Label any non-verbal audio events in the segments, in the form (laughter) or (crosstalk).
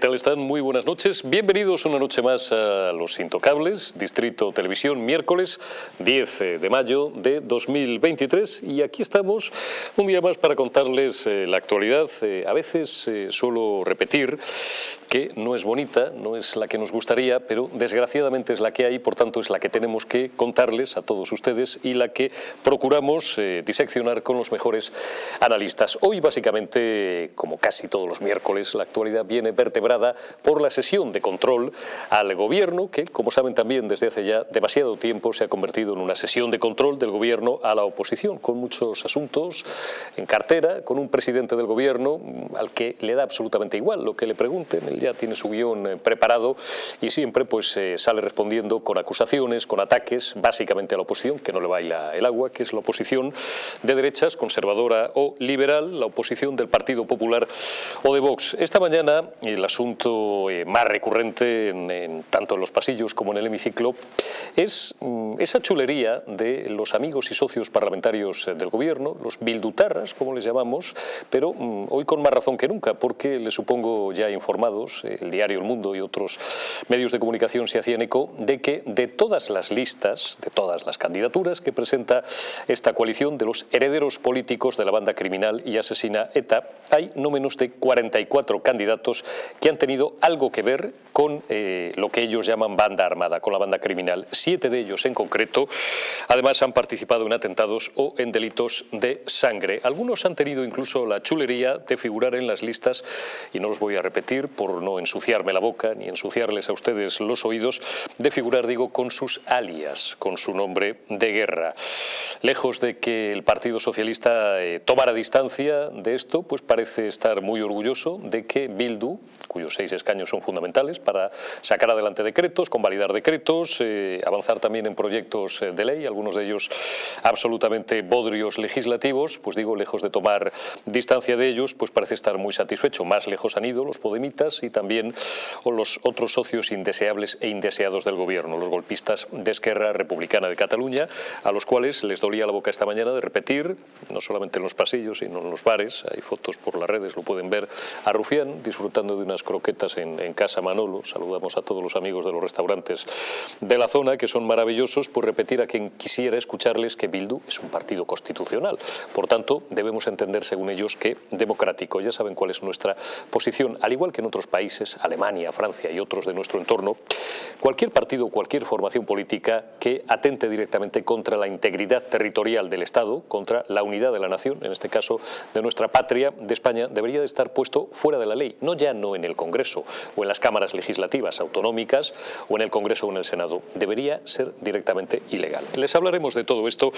tal están? Muy buenas noches. Bienvenidos una noche más a Los Intocables, Distrito Televisión, miércoles 10 eh, de mayo de 2023. Y aquí estamos un día más para contarles eh, la actualidad. Eh, a veces suelo repetir que no es bonita, no es la que nos gustaría, pero desgraciadamente es la que hay, por tanto es la que tenemos que contarles a todos ustedes y la que procuramos diseccionar con los mejores analistas. Hoy básicamente, como casi todos los miércoles, la actualidad viene vertebrada por la sesión de control al gobierno, que como saben también desde hace ya demasiado tiempo se ha convertido en una sesión de control del gobierno a la oposición, con muchos asuntos en cartera, con un presidente del gobierno mm, al que le da absolutamente igual lo que le pregunten, ya tiene su guion eh, preparado y siempre pues eh, sale respondiendo con acusaciones, con ataques, básicamente a la oposición, que no le baila el agua, que es la oposición de derechas, conservadora o liberal, la oposición del Partido Popular o de Vox. Esta mañana el asunto eh, más recurrente en, tanto en los pasillos como en el hemiciclo es mm, esa chulería de los amigos y socios parlamentarios del gobierno, los bildutarras, como les llamamos, pero mm, hoy con más razón que nunca, porque les supongo ya informados, el diario El Mundo y otros medios de comunicación se hacían eco de que de todas las listas, de todas las candidaturas que presenta esta coalición de los herederos políticos de la banda criminal y asesina ETA, hay no menos de 44 candidatos que han tenido algo que ver con eh, lo que ellos llaman banda armada, con la banda criminal. Siete de ellos en concreto, además han participado en atentados o en delitos de sangre. Algunos han tenido incluso la chulería de figurar en las listas, y no los voy a repetir por no ensuciarme la boca ni ensuciarles a ustedes los oídos, de figurar, digo, con sus alias, con su nombre de guerra. Lejos de que el Partido Socialista eh, tomara distancia de esto, pues parece estar muy orgulloso de que Bildu, cuyos seis escaños son fundamentales para sacar adelante decretos, convalidar decretos, eh, avanzar también en proyectos eh, de ley, algunos de ellos absolutamente bodrios legislativos, pues digo, lejos de tomar distancia de ellos, pues parece estar muy satisfecho. Más lejos han ido los podemitas y también los otros socios indeseables e indeseados del gobierno, los golpistas de Esquerra Republicana de Cataluña, a los cuales les dolía la boca esta mañana de repetir, no solamente en los pasillos, sino en los bares, hay fotos por las redes, lo pueden ver, a Rufián disfrutando de unas croquetas en, Casa Manolo. Saludamos a todos los amigos de los restaurantes de la zona, que son maravillosos, por repetir a quien quisiera escucharles que Bildu es un partido constitucional. Por tanto, debemos entender, según ellos, que democrático. Ya saben cuál es nuestra posición. Al igual que en otros países, Alemania, Francia y otros de nuestro entorno, cualquier partido o cualquier formación política que atente directamente contra la integridad territorial del Estado, contra la unidad de la nación, en este caso de nuestra patria, de España, debería de estar puesto fuera de la ley, no ya no en el Congreso o en las cámaras legislativas autonómicas o en el Congreso o en el Senado. Debería ser directamente ilegal. Les hablaremos de todo esto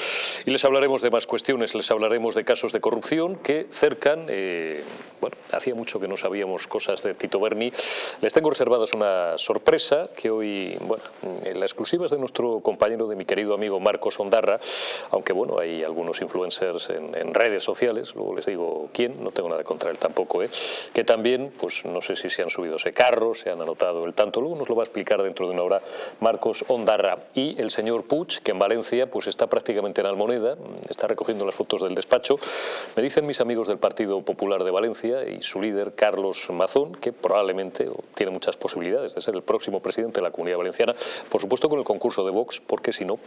y les hablaremos de más cuestiones. Les hablaremos de casos de corrupción que cercan, eh, bueno, hacía mucho que no sabíamos cosas de Tito Berni. Les tengo reservadas una sorpresa que hoy, bueno, la exclusiva es de nuestro compañero, de mi querido amigo Marcos Ondarra, aunque bueno, hay algunos influencers en, en redes sociales, luego les digo quién, no tengo nada contra él tampoco, ¿eh? que también, pues no sé si se han subido ese carro, se han anotado el tanto, luego nos lo va a explicar dentro de una hora Marcos Ondarra. Y el señor Puig, que en Valencia pues está prácticamente en Almoneda, está recogiendo las fotos del despacho. Me dicen mis amigos del Partido Popular de Valencia y su líder, Carlos Mazón, que probablemente tiene muchas posibilidades de ser el próximo presidente de la Comunidad Valenciana, por supuesto con el concurso de Vox, porque si no,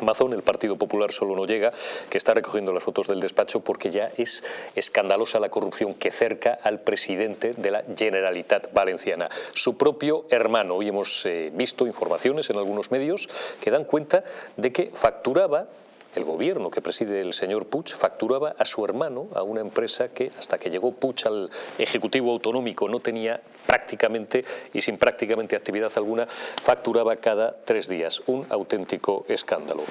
Mazón, el Partido Popular solo no llega, que está recogiendo las fotos del despacho porque ya es escandalosa la corrupción que cerca al presidente de la Generalitat Valenciana. Su propio hermano, hoy hemos eh, visto informaciones en algunos medios que dan cuenta de que facturaba el gobierno que preside el señor Puig facturaba a su hermano a una empresa que hasta que llegó Puig al Ejecutivo Autonómico no tenía prácticamente y sin prácticamente actividad alguna, facturaba cada tres días. Un auténtico escándalo.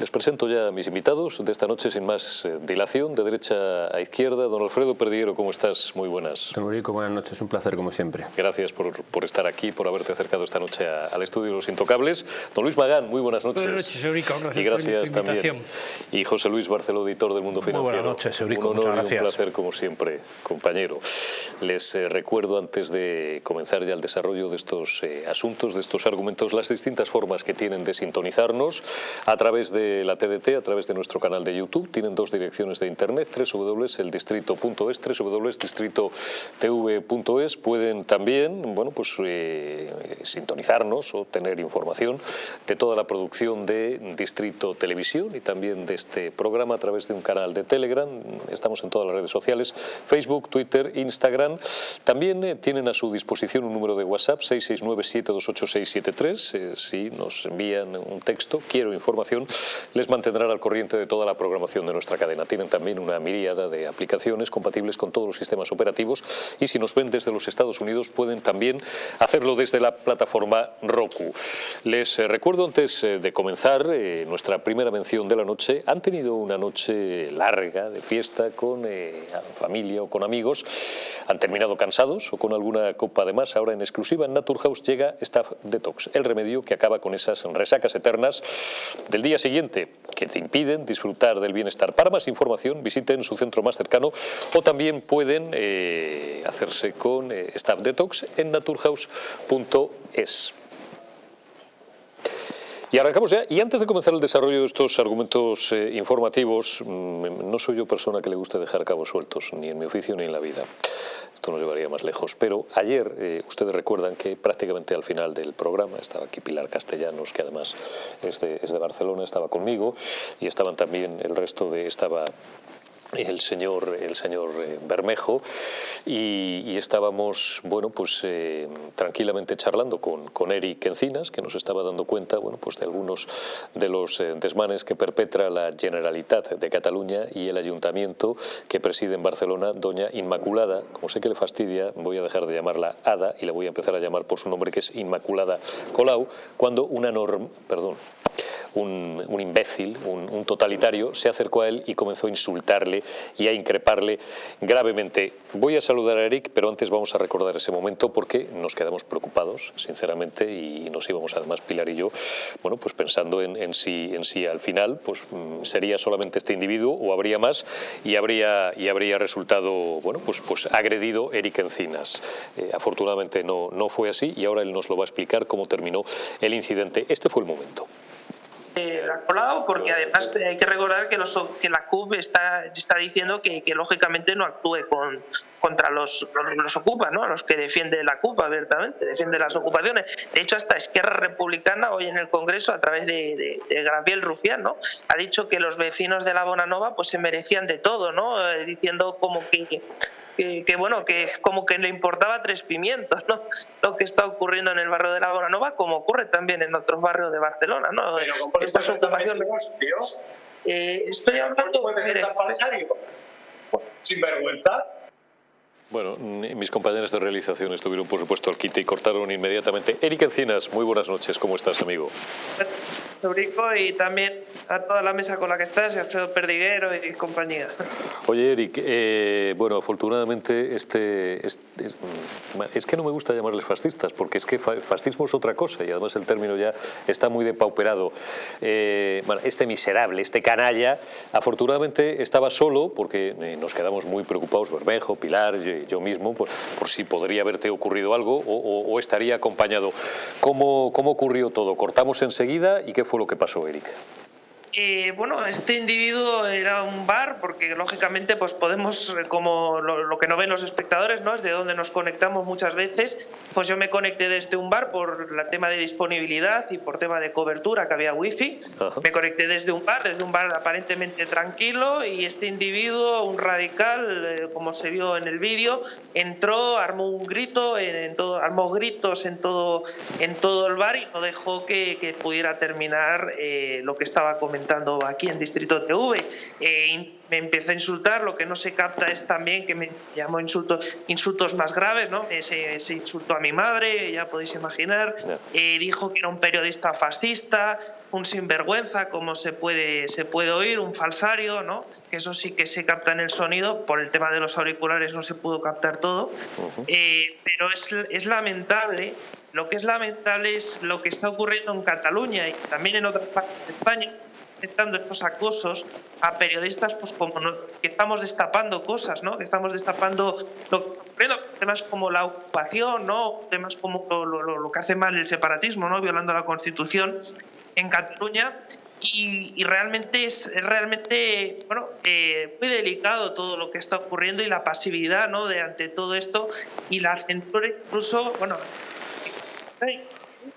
Les presento ya a mis invitados de esta noche sin más eh, dilación, de derecha a izquierda. Don Alfredo Perdiguero, ¿cómo estás? Muy buenas. Don Eurico, buenas noches, un placer como siempre. Gracias por, por estar aquí, por haberte acercado esta noche al estudio de Los Intocables. Don Luis Magán, muy buenas noches. Buenas noches, Eurico, gracias, y gracias por también. Y José Luis Barceló, editor del Mundo Financiero. Muy buenas noches, Eurico, un honor y un placer como siempre, compañero. Les eh, recuerdo antes de comenzar ya el desarrollo de estos eh, asuntos, de estos argumentos, las distintas formas que tienen de sintonizarnos a través de la TDT a través de nuestro canal de YouTube. Tienen dos direcciones de internet, www.eldistrito.es, www.distritotv.es. Pueden también bueno, pues, eh, sintonizarnos o tener información de toda la producción de Distrito Televisión y también de este programa a través de un canal de Telegram. Estamos en todas las redes sociales, Facebook, Twitter, Instagram. También eh, tienen a su disposición un número de WhatsApp, 669-728-673. Eh, si nos envían un texto, quiero información, les mantendrán al corriente de toda la programación de nuestra cadena. Tienen también una miríada de aplicaciones compatibles con todos los sistemas operativos y si nos ven desde los Estados Unidos pueden también hacerlo desde la plataforma Roku. Les eh, recuerdo antes de comenzar nuestra primera mención de la noche, han tenido una noche larga de fiesta con familia o con amigos, han terminado cansados o con alguna copa de más, ahora en exclusiva en Naturhaus llega Staff Detox, el remedio que acaba con esas resacas eternas del día siguiente que te impiden disfrutar del bienestar. Para más información visiten su centro más cercano o también pueden eh, hacerse con eh, Staff Detox en naturhaus.es. Y arrancamos ya. Y antes de comenzar el desarrollo de estos argumentos eh, informativos, mm, no soy yo persona que le guste dejar cabos sueltos, ni en mi oficio ni en la vida. Esto nos llevaría más lejos. Pero ayer, eh, ustedes recuerdan que prácticamente al final del programa estaba aquí Pilar Castellanos, que además es de, es de Barcelona, estaba conmigo, y estaban también el resto de... estaba el señor, el señor eh, Bermejo y, estábamos bueno, pues, eh, tranquilamente charlando con, con Eric Encinas, que nos estaba dando cuenta bueno, pues, de algunos de los eh, desmanes que perpetra la Generalitat de Cataluña y el ayuntamiento que preside en Barcelona, doña Inmaculada. Como sé que le fastidia, voy a dejar de llamarla Ada y la voy a empezar a llamar por su nombre, que es Inmaculada Colau, cuando una norma, perdón, un, imbécil, un totalitario, se acercó a él y comenzó a insultarle y a increparle gravemente. Voy a saludar a Eric, pero antes vamos a recordar ese momento porque nos quedamos preocupados, sinceramente, y nos íbamos además, Pilar y yo, bueno, pues pensando en, si, en si al final pues, mm, sería solamente este individuo o habría más y habría, y habría resultado bueno, pues, pues agredido Eric Encinas. Eh, afortunadamente no, no fue así y ahora él nos lo va a explicar cómo terminó el incidente. Este fue el momento eh, colado porque además hay que recordar que, los, que la CUP está, está diciendo que, lógicamente no actúe con, contra los, los, ocupa, ¿no? los que defiende la CUP abiertamente, defiende las ocupaciones. De hecho, hasta Esquerra Republicana hoy en el Congreso, a través de, de, Gabriel Rufián, ¿no? ha dicho que los vecinos de la Bonanova pues, se merecían de todo, ¿no? Eh, diciendo como que que, bueno, que como que le importaba tres pimientos, ¿no? Lo que está ocurriendo en el barrio de la Bonanova, como ocurre también en otros barrios de Barcelona, ¿no? Pero Estas ocupaciones. Eh, estoy hablando de. Sin vergüenza. Bueno, mis compañeros de realización estuvieron, por supuesto, al quite y cortaron inmediatamente. Eric Encinas, muy buenas noches. ¿Cómo estás, amigo? Eurico y también a toda la mesa con la que estás, Alfredo Perdiguero y compañía. Oye, Eric, eh, bueno, afortunadamente este, es, que no me gusta llamarles fascistas, porque es que fascismo es otra cosa y además el término ya está muy depauperado. Eh, bueno, este miserable, este canalla, afortunadamente estaba solo porque eh, nos quedamos muy preocupados, Bermejo, Pilar, yo, mismo, por, por, si podría haberte ocurrido algo o, o, estaría acompañado. ¿Cómo, ¿Cómo ocurrió todo? ¿Cortamos enseguida y qué fue lo que pasó, Eric? Eh, bueno, este individuo era un bar porque lógicamente pues podemos, eh, como lo, que no ven los espectadores, ¿no? es de donde nos conectamos muchas veces, pues yo me conecté desde un bar por el tema de disponibilidad y por tema de cobertura que había wifi, me conecté desde un bar, desde un bar aparentemente tranquilo y este individuo, un radical, eh, como se vio en el vídeo, entró, armó un grito, en, todo, armó gritos en todo, en todo el bar y no dejó que, que pudiera terminar lo que estaba comentando aquí en Distrito TV. Eh, me empezó a insultar, lo que no se capta es también que me llamó insultos, insultos más graves, ¿no? Se, se insultó a mi madre, ya podéis imaginar, eh, dijo que era un periodista fascista, un sinvergüenza, como se puede, se puede oír, un falsario, ¿no? que eso sí que se capta en el sonido, por el tema de los auriculares no se pudo captar todo, eh, pero es, es lamentable, lo que es lamentable es lo que está ocurriendo en Cataluña y también en otras partes de España, aceptando estos acosos a periodistas pues como que estamos destapando cosas, ¿no? Que estamos destapando temas como la ocupación, ¿no? Temas como lo, lo, lo, que hace mal el separatismo, ¿no? Violando la Constitución en Cataluña y, realmente es, realmente bueno eh, muy delicado todo lo que está ocurriendo y la pasividad no de ante todo esto y la censura incluso bueno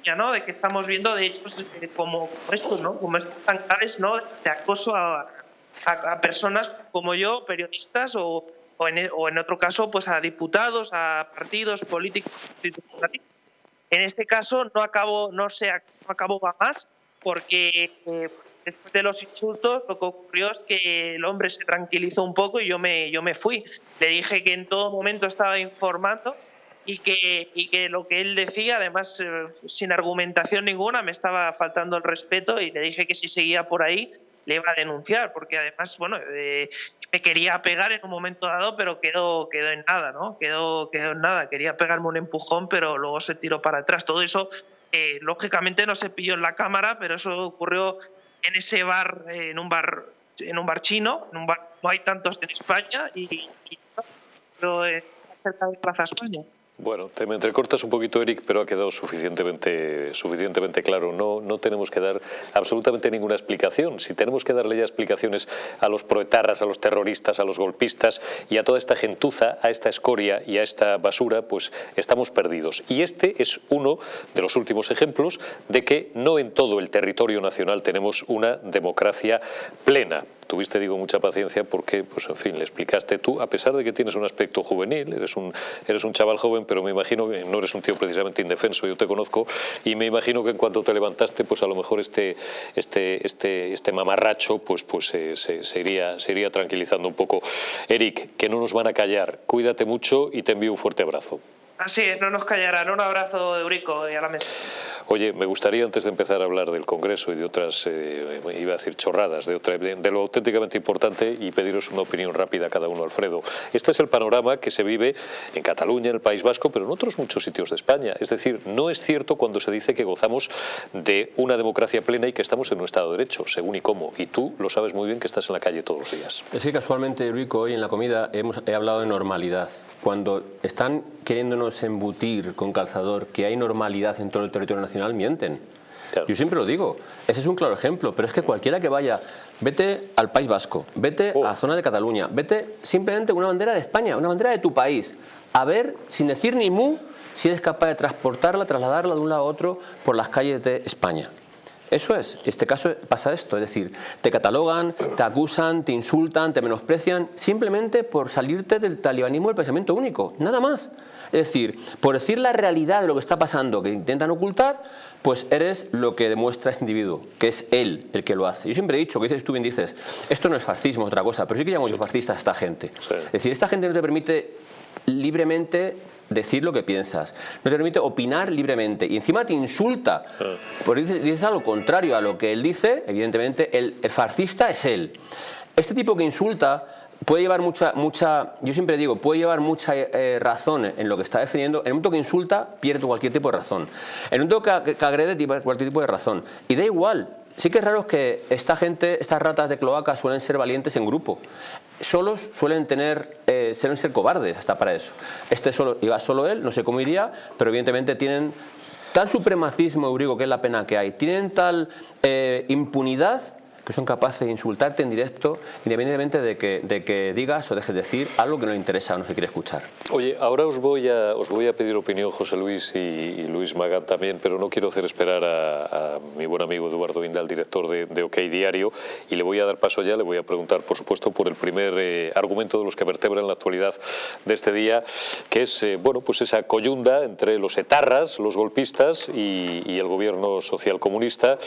ya no de que estamos viendo de hechos como, estos no como estos tan graves no de acoso a, a, personas como yo periodistas o, o, en, o en otro caso pues a diputados a partidos políticos en este caso no acabo no se no acabó más porque eh, después de los insultos lo que ocurrió es que el hombre se tranquilizó un poco y yo me, yo me fui. Le dije que en todo momento estaba informando y que, y que lo que él decía, además eh, sin argumentación ninguna, me estaba faltando el respeto y le dije que si seguía por ahí le iba a denunciar, porque además, bueno, eh, me quería pegar en un momento dado, pero quedó, quedó en nada, ¿no? Quedó, quedó en nada. Quería pegarme un empujón, pero luego se tiró para atrás. Todo eso lógicamente no se pilló en la cámara, pero eso ocurrió en ese bar, en un bar, en un bar chino, en un bar, no hay tantos en España y, y pero, cerca de Plaza España. Bueno, te me entrecortas un poquito, Eric, pero ha quedado suficientemente, suficientemente claro. No, no tenemos que dar absolutamente ninguna explicación. Si tenemos que darle ya explicaciones a los proetarras, a los terroristas, a los golpistas y a toda esta gentuza, a esta escoria y a esta basura, pues estamos perdidos. Y este es uno de los últimos ejemplos de que no en todo el territorio nacional tenemos una democracia plena tuviste, digo, mucha paciencia porque, pues en fin, le explicaste tú, a pesar de que tienes un aspecto juvenil, eres un, eres un chaval joven, pero me imagino que no eres un tío precisamente indefenso, yo te conozco, y me imagino que en cuanto te levantaste, pues a lo mejor este, este, este, este mamarracho pues, pues eh, se, iría, se iría tranquilizando un poco. Eric, que no nos van a callar, cuídate mucho y te envío un fuerte abrazo. Así es, no nos callarán. Un abrazo, Eurico, y a la mesa. Oye, me gustaría antes de empezar a hablar del Congreso y de otras, eh, iba a decir chorradas, de, otra, de, lo auténticamente importante y pediros una opinión rápida cada uno, Alfredo. Este es el panorama que se vive en Cataluña, en el País Vasco, pero en otros muchos sitios de España. Es decir, no es cierto cuando se dice que gozamos de una democracia plena y que estamos en un Estado de Derecho, según y cómo. Y tú lo sabes muy bien que estás en la calle todos los días. Es que casualmente, Eurico, hoy en la comida hemos, he hablado de normalidad. Cuando están queriéndonos embutir con calzador que hay normalidad en todo el territorio nacional, mienten. Yo siempre lo digo, ese es un claro ejemplo, pero es que cualquiera que vaya, vete al País Vasco, vete a la oh. zona de Cataluña, vete simplemente una bandera de España, una bandera de tu país, a ver, sin decir ni mu, si eres capaz de transportarla, trasladarla de un lado a otro por las calles de España. Eso es, en este caso pasa esto, es decir, te catalogan, te acusan, te insultan, te menosprecian, simplemente por salirte del talibanismo del pensamiento único, nada más. Es decir, por decir la realidad de lo que está pasando, que intentan ocultar, pues eres lo que demuestra este individuo, que es él el que lo hace. Yo siempre he dicho, que dices tú bien dices, esto no es fascismo, es otra cosa, pero sí que llamo yo fascista a esta gente. Es decir, esta gente no te permite libremente decir lo que piensas, no te permite opinar libremente y encima te insulta, porque dices, dices algo contrario a lo que él dice, evidentemente el, el fascista es él. Este tipo que insulta puede llevar mucha, mucha, yo siempre digo, puede llevar mucha eh, razón en lo que está defendiendo. En el momento que insulta, pierde cualquier tipo de razón. En el momento que, agrede, cualquier tipo de razón. Y da igual. Sí que es raro que esta gente, estas ratas de cloaca suelen ser valientes en grupo. Solos suelen tener, eh, suelen ser cobardes hasta para eso. Este solo, iba solo él, no sé cómo iría, pero evidentemente tienen tal supremacismo eurico, que es la pena que hay, tienen tal eh, impunidad que son capaces de insultarte en directo independientemente de que, de que digas o dejes de decir algo que no le interesa o no se quiere escuchar. Oye, ahora os voy a, os voy a pedir opinión José Luis y, Luis Magán también, pero no quiero hacer esperar a, mi buen amigo Eduardo Inda, el director de, OK Diario, y le voy a dar paso ya, le voy a preguntar, por supuesto, por el primer eh, argumento de los que vertebran la actualidad de este día, que es, eh, bueno, pues esa coyunda entre los etarras, los golpistas y, el gobierno social comunista,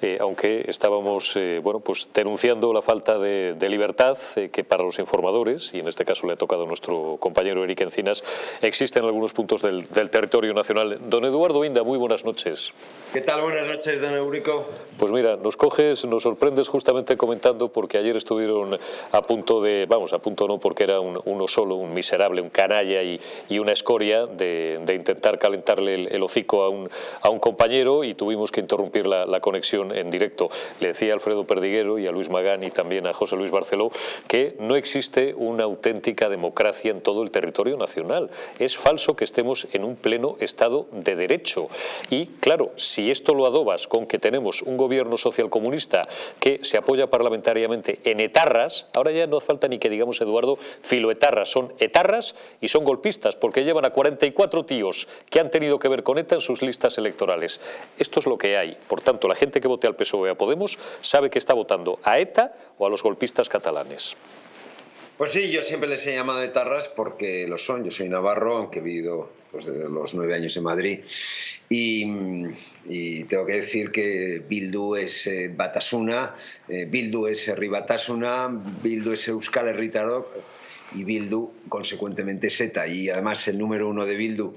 eh, aunque estábamos bueno, pues denunciando la falta de, libertad eh, que para los informadores, y en este caso le ha tocado a nuestro compañero Eric Encinas, existe en algunos puntos del, territorio nacional. Don Eduardo Inda, muy buenas noches. ¿Qué tal? Buenas noches, don Eurico. Pues mira, nos coges, nos sorprendes justamente comentando porque ayer estuvieron a punto de, vamos, a punto no porque era uno solo, un miserable, un canalla y, una escoria de, intentar calentarle el, hocico a un, a un compañero y tuvimos que interrumpir la, la conexión en directo. Le decía Alfredo Perdiguero y a Luis Magán y también a José Luis Barceló que no existe una auténtica democracia en todo el territorio nacional. Es falso que estemos en un pleno Estado de Derecho. Y claro, si esto lo adobas con que tenemos un gobierno socialcomunista que se apoya parlamentariamente en etarras, ahora ya no hace falta ni que digamos, Eduardo, filoetarras, son etarras y son golpistas, porque llevan a 44 tíos que han tenido que ver con ETA en sus listas electorales. Esto es lo que hay. Por tanto, la gente que vote al PSOE a Podemos sabe que está votando a ETA o a los golpistas catalanes. Pues sí, yo siempre les he llamado etarras porque lo son. Yo soy navarro, aunque he vivido pues, desde los nueve años en Madrid. Y, tengo que decir que Bildu es eh, Batasuna, eh, Bildu es Ribatasuna, Bildu es Euskal Herritarok y Bildu, consecuentemente, es ETA. Y además el número uno de Bildu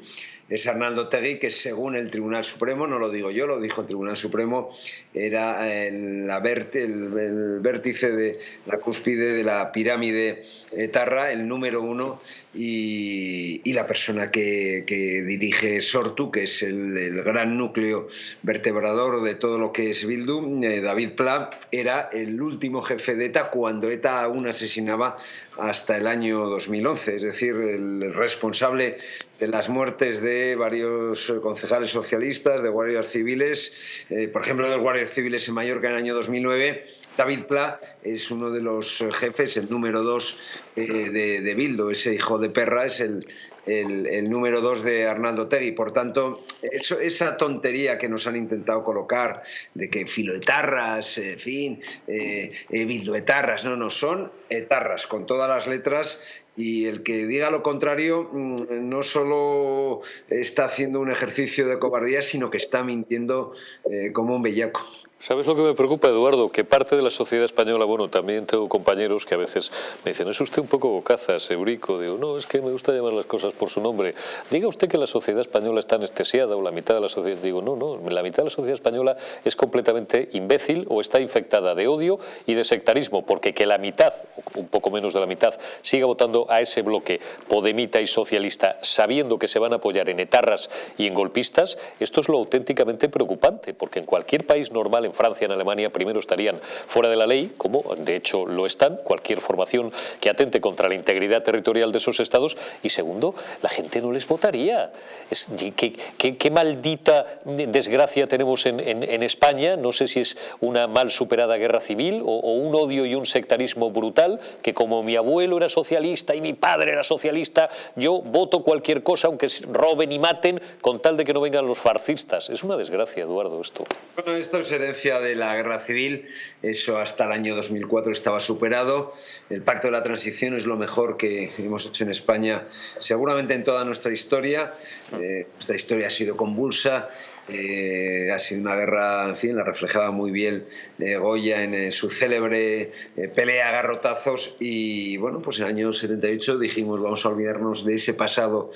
es Arnaldo Tegui, que según el Tribunal Supremo, no lo digo yo, lo dijo el Tribunal Supremo, era el, la el, vértice de la cúspide de la pirámide etarra, el número uno, y, la persona que, dirige Sortu, que es el, gran núcleo vertebrador de todo lo que es Bildu, eh, David Pla, era el último jefe de ETA cuando ETA aún asesinaba hasta el año 2011, es decir, el responsable de las muertes de varios concejales socialistas, de guardias civiles, eh, por ejemplo, de los civiles en Mallorca en el año 2009. David Pla es uno de los jefes, el número dos eh, de, de, Bildo, ese hijo de perra es el, el, número dos de Arnaldo Tegui. Por tanto, eso, esa tontería que nos han intentado colocar de que filoetarras, en fin, eh, eh, bildoetarras, no, no, son etarras con todas las letras y el que diga lo contrario mm, no solo está haciendo un ejercicio de cobardía, sino que está mintiendo eh, como un bellaco. ¿Sabes lo que me preocupa, Eduardo? Que parte de la sociedad española, bueno, también tengo compañeros que a veces me dicen, es usted un poco bocazas, eurico. Digo, no, es que me gusta llamar las cosas por su nombre. Diga usted que la sociedad española está anestesiada o la mitad de la sociedad. Digo, no, no, la mitad de la sociedad española es completamente imbécil o está infectada de odio y de sectarismo, porque que la mitad, un poco menos de la mitad, siga votando a ese bloque podemita y socialista sabiendo que se van a apoyar en etarras y en golpistas, esto es lo auténticamente preocupante, porque en cualquier país normal, Francia, en Alemania, primero estarían fuera de la ley, como de hecho lo están, cualquier formación que atente contra la integridad territorial de esos estados, y segundo, la gente no les votaría. Es, ¿qué, maldita desgracia tenemos en, España? No sé si es una mal superada guerra civil o, o un odio y un sectarismo brutal, que como mi abuelo era socialista y mi padre era socialista, yo voto cualquier cosa, aunque roben y maten, con tal de que no vengan los farcistas. Es una desgracia, Eduardo, esto. Bueno, esto es herencia de la guerra civil, eso hasta el año 2004 estaba superado. El pacto de la transición es lo mejor que hemos hecho en España, seguramente en toda nuestra historia. Eh, nuestra historia ha sido convulsa eh, ha sido una guerra, en fin, la reflejaba muy bien eh, Goya en eh, su célebre pelea a garrotazos y bueno, pues en el año 78 dijimos vamos a olvidarnos de ese pasado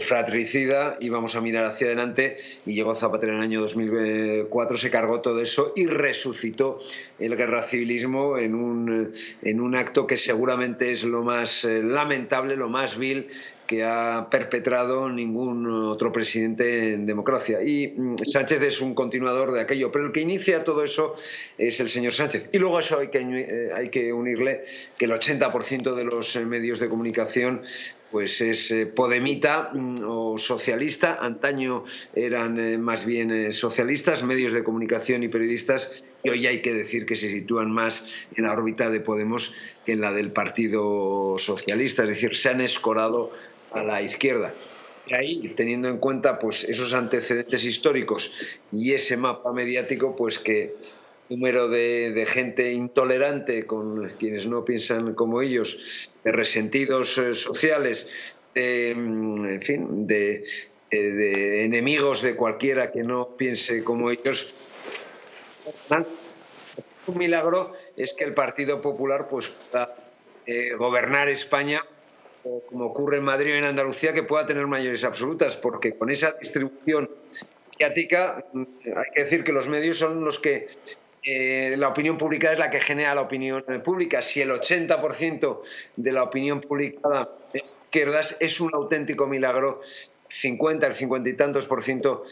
fratricida y vamos a mirar hacia adelante y llegó Zapatero en el año 2004, se cargó todo eso y resucitó el guerra civilismo en un, en un acto que seguramente es lo más lamentable, lo más vil que ha perpetrado ningún otro presidente en democracia. Y mm, Sánchez es un continuador de aquello, pero el que inicia todo eso es el señor Sánchez. Y luego a eso hay que, eh, hay que unirle que el 80% de los eh, medios de comunicación pues es eh, podemita mm, o socialista, antaño eran más bien socialistas, medios de comunicación y periodistas, y hoy hay que decir que se sitúan más en la órbita de Podemos que en la del Partido Socialista, es decir, se han escorado a la izquierda. Y ahí, teniendo en cuenta pues, esos antecedentes históricos y ese mapa mediático, pues que número de, gente intolerante con quienes no piensan como ellos, de resentidos eh, sociales, de, mm, en fin, de, enemigos de cualquiera que no piense como ellos. Un milagro es que el Partido Popular pues, pueda eh, gobernar España como ocurre en Madrid o en Andalucía, que pueda tener mayores absolutas, porque con esa distribución mediática mm, hay que decir que los medios son los que eh, la opinión pública es la que genera la opinión pública. Si el 80% de la opinión publicada de izquierdas es un auténtico milagro, 50, el 50 y tantos por ciento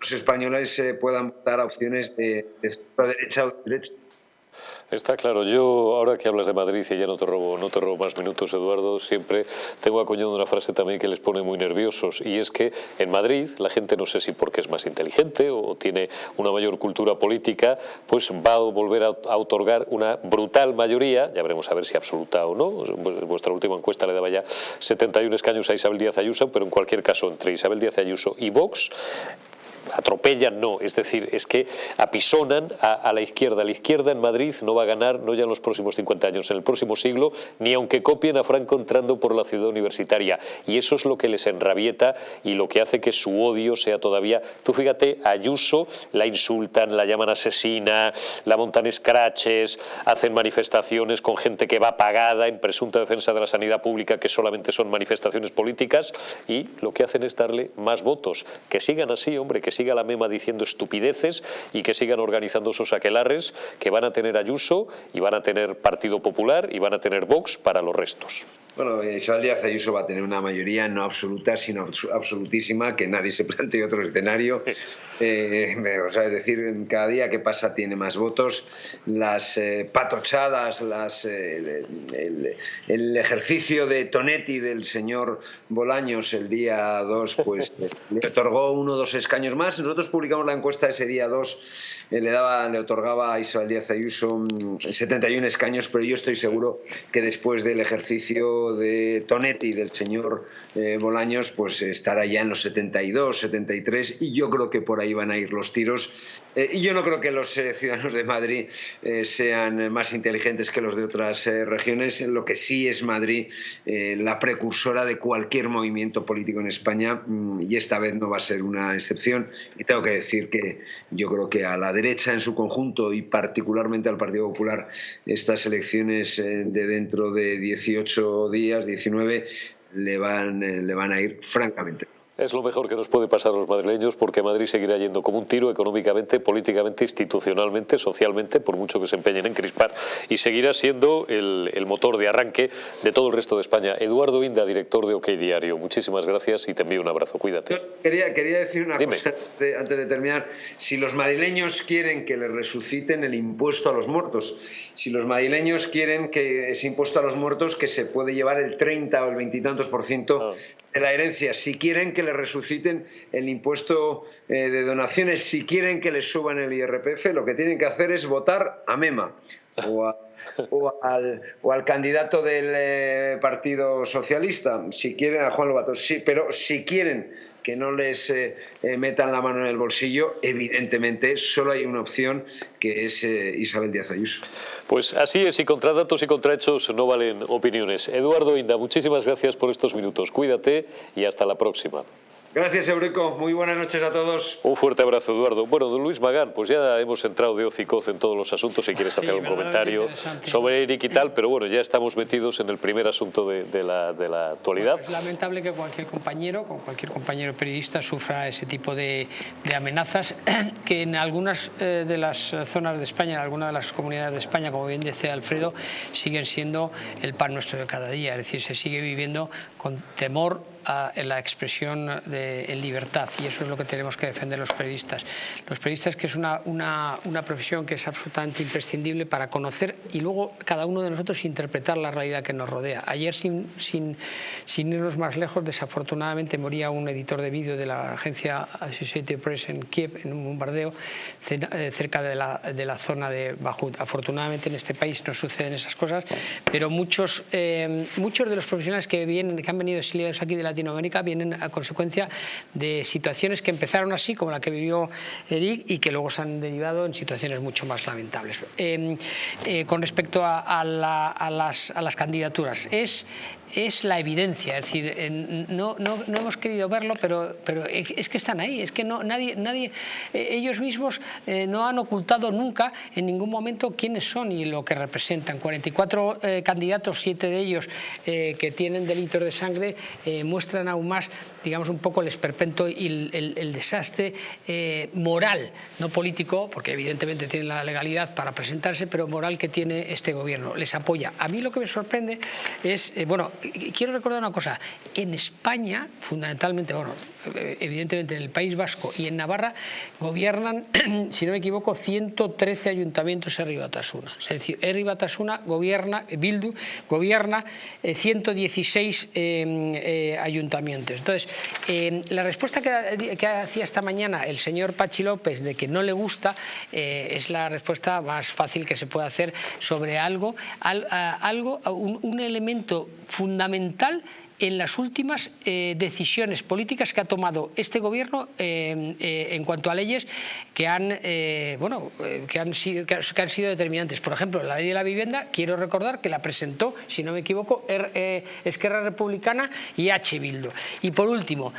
los españoles eh, puedan votar a opciones de, de derecha o de derecha. Está claro. Yo, ahora que hablas de Madrid y ya no te robo, no te robo más minutos, Eduardo, siempre tengo acuñado una frase también que les pone muy nerviosos y es que en Madrid la gente, no sé si porque es más inteligente o tiene una mayor cultura política, pues va a volver a, otorgar una brutal mayoría, ya veremos a ver si absoluta o no, vuestra última encuesta le daba ya 71 escaños a Isabel Díaz Ayuso, pero en cualquier caso entre Isabel Díaz Ayuso y Vox, atropellan, no, es decir, es que apisonan a, la izquierda. La izquierda en Madrid no va a ganar, no ya en los próximos 50 años, en el próximo siglo, ni aunque copien a Franco entrando por la ciudad universitaria. Y eso es lo que les enrabieta y lo que hace que su odio sea todavía... Tú fíjate, Ayuso la insultan, la llaman asesina, la montan escraches, hacen manifestaciones con gente que va pagada en presunta defensa de la sanidad pública, que solamente son manifestaciones políticas, y lo que hacen es darle más votos. Que sigan así, hombre, que siga la MEMA diciendo estupideces y que sigan organizando esos aquelares que van a tener Ayuso y van a tener Partido Popular y van a tener Vox para los restos. Bueno, Isabel Díaz Ayuso va a tener una mayoría no absoluta, sino absolutísima, que nadie se plantee otro escenario. (laughs) Eh, o sea, es decir, cada día que pasa tiene más votos. Las eh, patochadas, las, eh, el, ejercicio de Tonetti del señor Bolaños el día 2, pues (laughs) le otorgó uno o dos escaños más. Nosotros publicamos la encuesta ese día 2, le, daba, le otorgaba a Isabel Díaz Ayuso 71 mm, escaños, pero yo estoy seguro que después del ejercicio de Tonetti, del señor eh, Bolaños, pues estará ya en los 72, 73 y yo creo que por ahí van a ir los tiros. Eh, y yo no creo que los eh, ciudadanos de Madrid sean más inteligentes que los de otras regiones. Lo que sí es Madrid la precursora de cualquier movimiento político en España mm, y esta vez no va a ser una excepción. Y tengo que decir que yo creo que a la derecha en su conjunto y particularmente al Partido Popular estas elecciones de dentro de 18 días, 19, le van, eh, le van a ir francamente. Es lo mejor que nos puede pasar a los madrileños porque Madrid seguirá yendo como un tiro económicamente, políticamente, institucionalmente, socialmente, por mucho que se empeñen en crispar, y seguirá siendo el, motor de arranque de todo el resto de España. Eduardo Inda, director de OK Diario, muchísimas gracias y te envío un abrazo. Cuídate. Quería, quería decir una cosa antes de terminar. Si los madrileños quieren que les resuciten el impuesto a los muertos, si los madrileños quieren que ese impuesto a los muertos que se puede llevar el 30 o el 20 y tantos por ciento ah. de la herencia, si quieren que les resuciten el impuesto eh, de donaciones, si quieren que les suban el IRPF, lo que tienen que hacer es votar a MEMA o, al, candidato del eh, Partido Socialista, si quieren a Juan Lobato, sí, pero si quieren que no les eh, metan la mano en el bolsillo, evidentemente solo hay una opción que es Isabel Díaz Ayuso. Pues así es, y contra datos y contra hechos no valen opiniones. Eduardo Inda, muchísimas gracias por estos minutos. Cuídate y hasta la próxima. Gracias, Eurico. Muy buenas noches a todos. Un fuerte abrazo, Eduardo. Bueno, don Luis Magán, pues ya hemos entrado de hocicoz en todos los asuntos, si quieres hacer un comentario sobre Eric y tal, pero bueno, ya estamos metidos en el primer asunto de, la, de la, actualidad. es lamentable que cualquier compañero, cualquier compañero periodista sufra ese tipo de, amenazas (clears throat) que en algunas eh, de las zonas de España, en algunas de las comunidades de España, como bien decía Alfredo, siguen siendo el pan nuestro de cada día, es decir, se sigue viviendo con temor a la expresión de, en libertad y eso es lo que tenemos que defender los periodistas. Los periodistas que es una, una, una, profesión que es absolutamente imprescindible para conocer y luego cada uno de nosotros interpretar la realidad que nos rodea. Ayer sin, sin, sin irnos más lejos, desafortunadamente moría un editor de vídeo de la agencia Associated Press en Kiev en un bombardeo eh, cerca de la, de la zona de Bajut. Afortunadamente en este país no suceden esas cosas, pero muchos, eh, muchos de los profesionales que, vienen, que han venido exiliados aquí de la Latinoamérica vienen a consecuencia de situaciones que empezaron así, como la que vivió Eric, y que luego se han derivado en situaciones mucho más lamentables. Em, eh, con respecto a, las, a las candidaturas, es es la evidencia, es decir, no, no, no, hemos querido verlo, pero, pero es que están ahí, es que no, nadie, nadie, eh, ellos mismos eh, no han ocultado nunca en ningún momento quiénes son y lo que representan. 44 eh, candidatos, siete de ellos que tienen delitos de sangre, muestran aún más, digamos, un poco el esperpento y el, desastre eh, moral, no político, porque evidentemente tienen la legalidad para presentarse, pero moral que tiene este gobierno. Les apoya. A mí lo que me sorprende es, eh, bueno, quiero recordar una cosa, en España, fundamentalmente, bueno, evidentemente en el País Vasco y en Navarra, gobiernan, (clears throat) si no me equivoco, 113 ayuntamientos Herri Batasuna. Es decir, Herri Batasuna gobierna, Bildu, gobierna 116 eh, eh, ayuntamientos. Entonces, eh, la respuesta que, hacía esta mañana el señor Pachi López de que no le gusta es la respuesta más fácil que se puede hacer sobre algo, algo un elemento fundamental en las últimas eh, decisiones políticas que ha tomado este gobierno eh, eh, en cuanto a leyes que han, bueno, que han, sido, que han sido determinantes. Por ejemplo, la ley de la vivienda, quiero recordar que la presentó, si no me equivoco, er, Esquerra Republicana y H. Bildu. Y por último,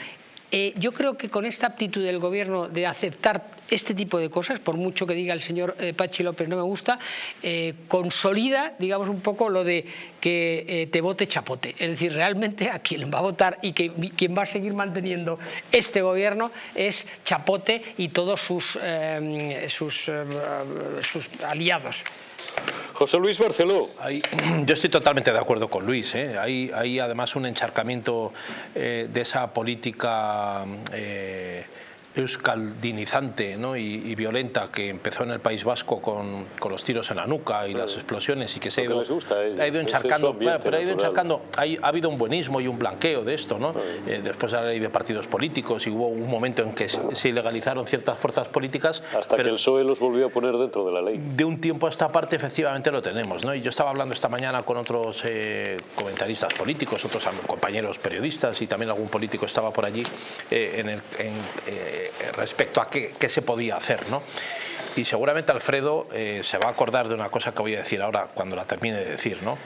eh, yo creo que con esta aptitud del gobierno de aceptar este tipo de cosas, por mucho que diga el señor eh, Pachi López no me gusta, eh, consolida, digamos, un poco lo de que te vote chapote. Es decir, realmente a quien va a votar y que, quien va a seguir manteniendo este gobierno es chapote y todos sus aliados. José Luis Barceló. (clears throat) yo estoy totalmente de acuerdo con Luis. ¿eh? Hay, además un encharcamiento eh, de esa política eh, euskaldinizante ¿no? y, violenta que empezó en el País Vasco con, con los tiros en la nuca y las explosiones y que se ha ido, ha ido encharcando, pero ha ido encharcando, ha habido un buenismo y un blanqueo de esto, ¿no? Eh, después de la ley de partidos políticos y hubo un momento en que se ilegalizaron ciertas fuerzas políticas. Hasta que el PSOE los volvió a poner dentro de la ley. De un tiempo a esta parte efectivamente lo tenemos, ¿no? Y yo estaba hablando esta mañana con otros eh, comentaristas políticos, otros compañeros periodistas y también algún político estaba por allí eh, en el... En, respecto a qué, qué, se podía hacer. ¿no? Y seguramente Alfredo eh, se va a acordar de una cosa que voy a decir ahora cuando la termine de decir. ¿no?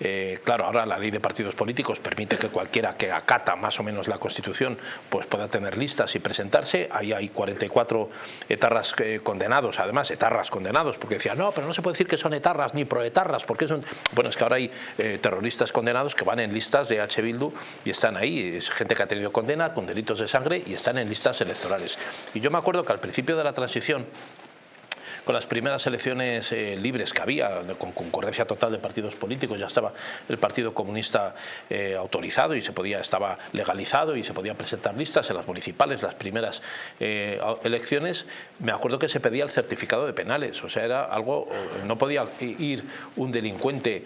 Eh, claro, ahora la ley de partidos políticos permite que cualquiera que acata más o menos la Constitución pues pueda tener listas y presentarse. Ahí hay 44 etarras eh, condenados, además etarras condenados, porque decían, no, pero no se puede decir que son etarras ni proetarras, porque son... Bueno, es que ahora hay terroristas condenados que van en listas de H. Bildu y están ahí, es gente que ha tenido condena con delitos de sangre y están en listas electorales. Y yo me acuerdo que al principio de la transición con las primeras elecciones eh, libres que había, con concurrencia total de partidos políticos, ya estaba el Partido Comunista eh, autorizado y se podía, estaba legalizado y se podían presentar listas en las municipales, las primeras eh, elecciones, me acuerdo que se pedía el certificado de penales, o sea, era algo, no podía ir un delincuente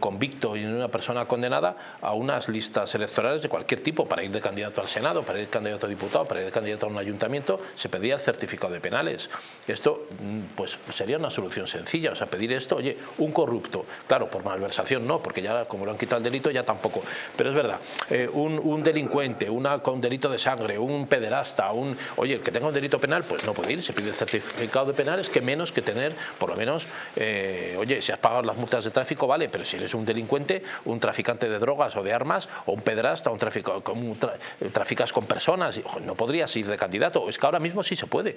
convicto y una persona condenada a unas listas electorales de cualquier tipo, para ir de candidato al Senado, para ir de candidato a diputado, para ir de candidato a un ayuntamiento, se pedía el certificado de penales. Esto mm, pues sería una solución sencilla, o sea, pedir esto, oye, un corrupto, claro, por malversación no, porque ya como lo han quitado el delito ya tampoco, pero es verdad, eh, un, delincuente, una, con delito de sangre, un pederasta, un, oye, el que tenga un delito penal, pues no puede ir, se pide el certificado de penales, que menos que tener, por lo menos, eh, oye, si has pagado las multas de tráfico, vale, pero si eres un delincuente, un traficante de drogas o de armas, o un pederasta, un tráfico, un traficas con personas, no podrías ir de candidato, es que ahora mismo sí se puede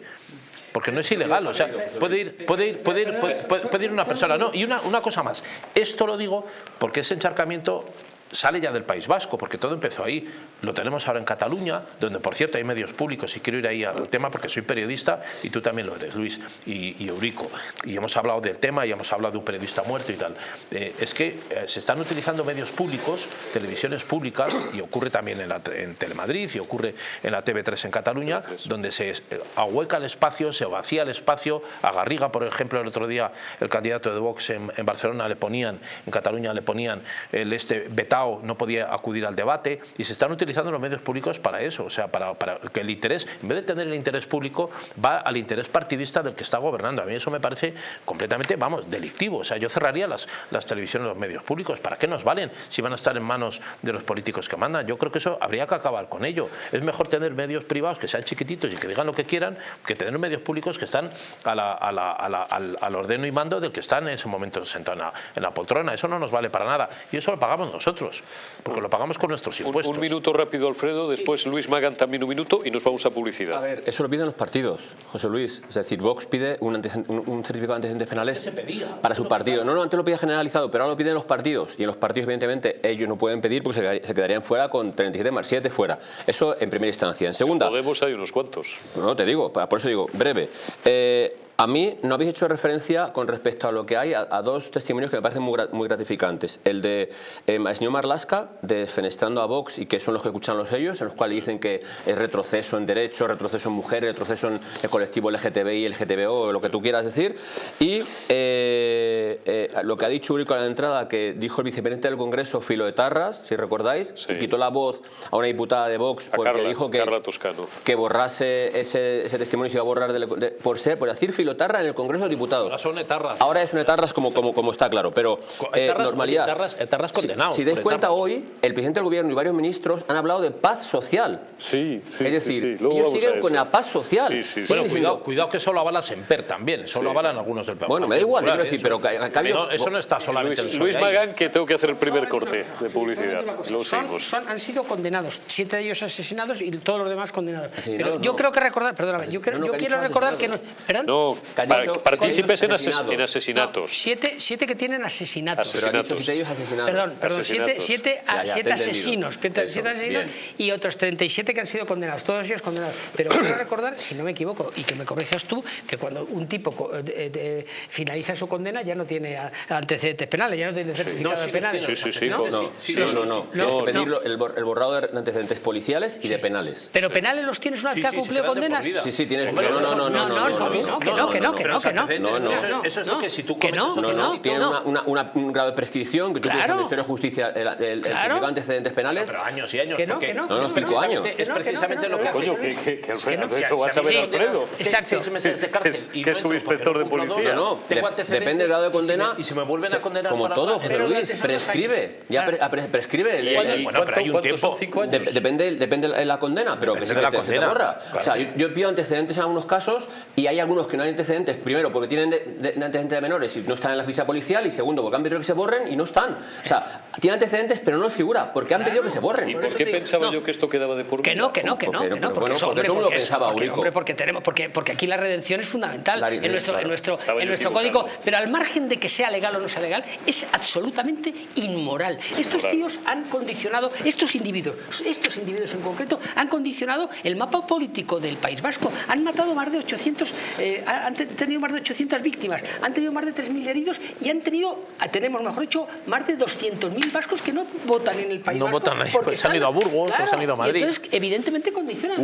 porque no es ilegal, o sea, puede ir, puede ir, puede ir, puede, ir una persona, no, y una, una cosa más, esto lo digo porque ese encharcamiento sale ya del País Vasco, porque todo empezó ahí. Lo tenemos ahora en Cataluña, donde por cierto hay medios públicos, y quiero ir ahí al tema porque soy periodista y tú también lo eres, Luis, y, Eurico. Y hemos hablado del tema y hemos hablado de un periodista muerto y tal. Eh, es que eh, se están utilizando medios públicos, televisiones públicas, y ocurre también en, la, en Telemadrid y ocurre en la TV3 en Cataluña, donde se eh, ahueca el espacio, se vacía el espacio. A Garriga, por ejemplo, el otro día el candidato de Vox en, en Barcelona le ponían, en Cataluña le ponían el este no podía acudir al debate y se están utilizando los medios públicos para eso, o sea, para, que el interés, en vez de tener el interés público, va al interés partidista del que está gobernando. A mí eso me parece completamente, vamos, delictivo. O sea, yo cerraría las, las televisiones, los medios públicos. ¿Para qué nos valen si van a estar en manos de los políticos que mandan? Yo creo que eso habría que acabar con ello. Es mejor tener medios privados que sean chiquititos y que digan lo que quieran que tener medios públicos que están al, al, ordeno y mando del que están en ese momento sentado en la poltrona. Eso no nos vale para nada. Y eso lo pagamos nosotros nosotros, porque lo pagamos con nuestros impuestos. Un, minuto rápido, Alfredo, después Luis Magán también un minuto y nos vamos a publicidad. A ver, eso lo piden los partidos, José Luis. Es decir, Vox pide un, certificado de antecedentes penales para su partido. No, no, antes lo pide generalizado, pero ahora lo piden los partidos. Y en los partidos, evidentemente, ellos no pueden pedir porque se, quedarían fuera con 37 más 7 fuera. Eso en primera instancia. En segunda... Podemos hay unos cuantos. No, te digo, por eso digo, breve. Eh, a mí no habéis hecho referencia con respecto a lo que hay a, dos testimonios que me parecen muy, gratificantes. El de eh, señor Marlasca, desfenestrando a Vox y que son los que escuchan los ellos, en los cuales dicen que es retroceso en derechos, retroceso en mujeres, retroceso en el colectivo LGTBI, LGTBO, lo que tú quieras decir. Y eh, eh, lo que ha dicho Urico a la entrada, que dijo el vicepresidente del Congreso, Filo de Tarras, si recordáis, y quitó la voz a una diputada de Vox porque dijo que, que borrase ese, testimonio y se iba a borrar por ser, por decir Filo Tarra en el Congreso de Diputados. Ahora son etarras. Ahora es un etarras como, como, como está claro, pero eh, normalidad. Etarras, etarras condenados. Si, si dais cuenta hoy, el presidente del gobierno y varios ministros han hablado de paz social. Sí, sí Es decir, ellos siguen con la paz social. bueno, cuidado, cuidado que solo avala Semper también, solo avalan algunos del Bueno, me da igual, quiero decir, pero eso no está solamente Luis, Luis Magán, que tengo que hacer el primer corte de publicidad. Son, han sido condenados, siete de ellos asesinados y todos los demás condenados. Pero yo creo que recordar, perdóname, yo, yo quiero recordar que no. No, partícipes en, asesinatos. siete, siete, que tienen asesinatos. asesinatos. Siete ellos asesinados. Perdón, perdón siete, siete, siete asesinos, siete asesinos y otros 37 que han sido condenados, todos ellos condenados. Pero quiero recordar, si no me equivoco, y que me corrijas tú, que cuando un tipo eh, finaliza su condena ya no tiene antecedentes penales, ya no tiene certificado de penales. Sí, sí, sí. No, no, no. no, pedirlo, el, borrado de antecedentes policiales y de penales. ¿Pero penales los tienes una vez que ha cumplido condenas? Sí, sí, tienes. No, no, no, no, no, no, no, que no, que no. No, no. Eso es lo que si tú que no, no, no, tiene un grado de prescripción que tú tienes en el Ministerio de Justicia el, de antecedentes penales. Pero años y años. Que no, que no. No, cinco años. Es precisamente lo que hace. Coño, que Alfredo, vas a ver Alfredo. Exacto. Que es subinspector de policía. No, depende del grado de condena. Y si me vuelven a condenar Como todo, José Luis, prescribe. Ya prescribe. Bueno, pero hay un tiempo. Depende de la condena, pero que se te borra. O sea, yo pido antecedentes en algunos casos y hay algunos que no hay antecedentes, primero porque tienen antecedentes de menores y no están en la ficha policial y segundo porque han pedido que se borren y no están. O sea, tienen antecedentes pero no figura. Porque han pedido que se borren. ¿Y por qué pensaba yo que esto quedaba de por Que no, que no, que no, que no, porque eso, hombre, lo pensaba hombre, porque tenemos porque porque aquí la redención es fundamental en nuestro en nuestro en nuestro código, pero al margen de que sea legal o no sea legal, es absolutamente inmoral. Estos tíos han condicionado estos individuos, estos individuos en concreto han condicionado el mapa político del País Vasco, han matado más de 800 eh, han tenido más de 800 víctimas, han tenido más de 3.000 heridos y han tenido, tenemos mejor dicho, más de 200.000 vascos que no votan en el País No votan ahí, pues se han ido a Burgos, se han ido a Madrid. Entonces, evidentemente condicionan,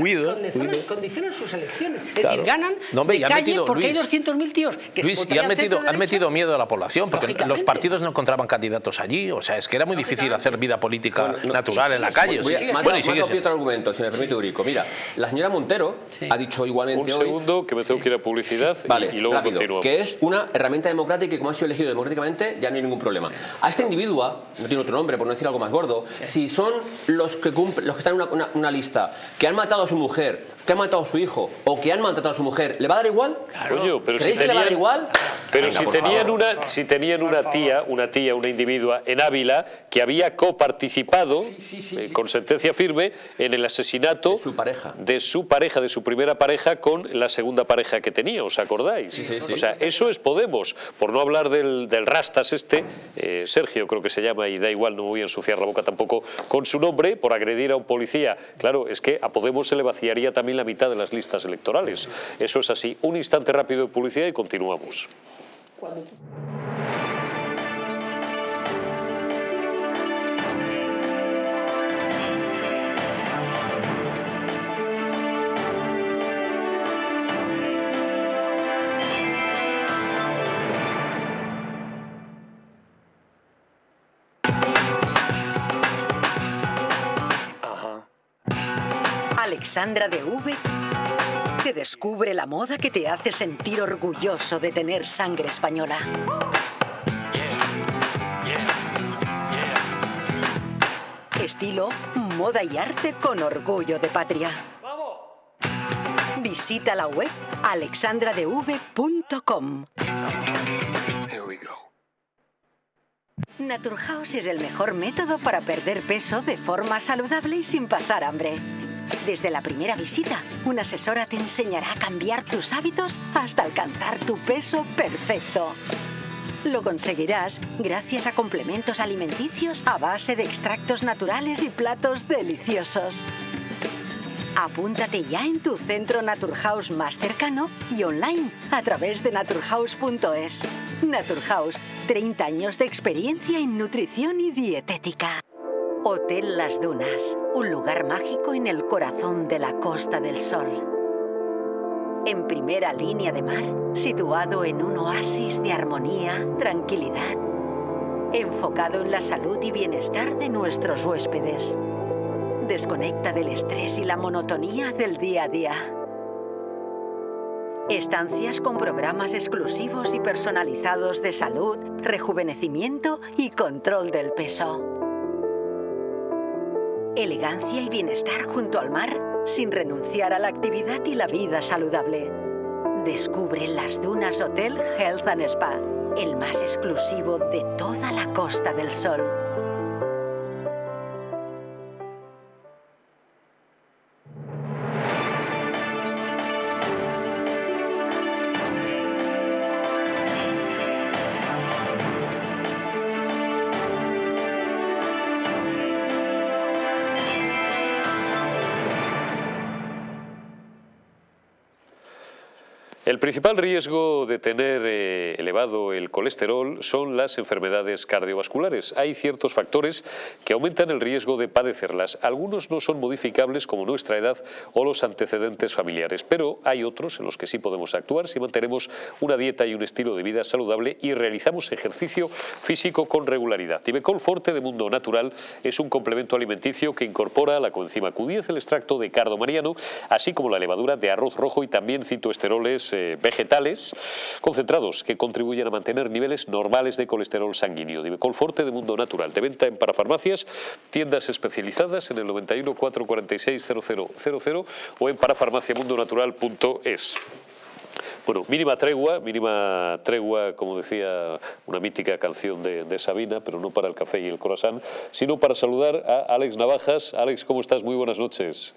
condicionan, sus elecciones. Es decir, ganan de calle porque hay 200.000 tíos que Luis, y han metido, han metido miedo a la población, porque los partidos no encontraban candidatos allí, o sea, es que era muy difícil hacer vida política natural en la calle. bueno, y sigue otro argumento, si me permite, Urico. Mira, la señora Montero ha dicho igualmente Un segundo, que me tengo que ir a publicidad vale, y, luego rápido, que es una herramienta democrática y como ha sido elegido democráticamente ya no hay ningún problema. A este individuo, no tiene otro nombre por no decir algo más gordo, si son los que, los que están en una, una lista que han matado a su mujer que han matado a su hijo o que han maltratado a su mujer, ¿le va a dar igual? Claro. pero ¿Creéis que le va a dar igual? Pero si, tenían una, si tenían una tía, una tía, una individua en Ávila que había coparticipado eh, con sentencia firme en el asesinato de su pareja, de su pareja, de su primera pareja con la segunda pareja que tenía, ¿os acordáis? o sea, eso es Podemos, por no hablar del, del Rastas este, eh, Sergio creo que se llama y da igual, no voy a ensuciar la boca tampoco con su nombre, por agredir a un policía. Claro, es que a Podemos se le vaciaría también la mitad de las listas electorales. Eso es así. Un instante rápido de publicidad y continuamos. Alexandra de V te descubre la moda que te hace sentir orgulloso de tener sangre española. Estilo, moda y arte con orgullo de patria. Visita la web alexandradev.com. Naturhaus es el mejor método para perder peso de forma saludable y sin pasar hambre. Desde la primera visita, una asesora te enseñará a cambiar tus hábitos hasta alcanzar tu peso perfecto. Lo conseguirás gracias a complementos alimenticios a base de extractos naturales y platos deliciosos. Apúntate ya en tu centro Naturhaus más cercano y online a través de naturhaus.es. Naturhaus, 30 años de experiencia en nutrición y dietética. Hotel Las Dunas, un lugar mágico en el corazón de la Costa del Sol. En primera línea de mar, situado en un oasis de armonía, tranquilidad, enfocado en la salud y bienestar de nuestros huéspedes. Desconecta del estrés y la monotonía del día a día. Estancias con programas exclusivos y personalizados de salud, rejuvenecimiento y control del peso. Elegancia y bienestar junto al mar sin renunciar a la actividad y la vida saludable. Descubre las Dunas Hotel Health and Spa, el más exclusivo de toda la Costa del Sol. Principal riesgo de tener eh, elevado el colesterol son las enfermedades cardiovasculares. Hay ciertos factores que aumentan el riesgo de padecerlas. Algunos no son modificables como nuestra edad o los antecedentes familiares, pero hay otros en los que sí podemos actuar si mantenemos una dieta y un estilo de vida saludable y realizamos ejercicio físico con regularidad. Tibecol Forte de Mundo Natural es un complemento alimenticio que incorpora la coenzima Q10, el extracto de cardo mariano, así como la levadura de arroz rojo y también citoesteroles eh, vegetales concentrados que contribuyen a mantener niveles normales de colesterol sanguíneo. Divecol Forte de Mundo Natural, de venta en parafarmacias, tiendas especializadas en el 91 446 0000 o en parafarmaciamundonatural.es. Bueno, mínima tregua, mínima tregua, como decía una mítica canción de, de, Sabina, pero no para el café y el croissant, sino para saludar a Alex Navajas. Alex, ¿cómo estás? Muy buenas noches.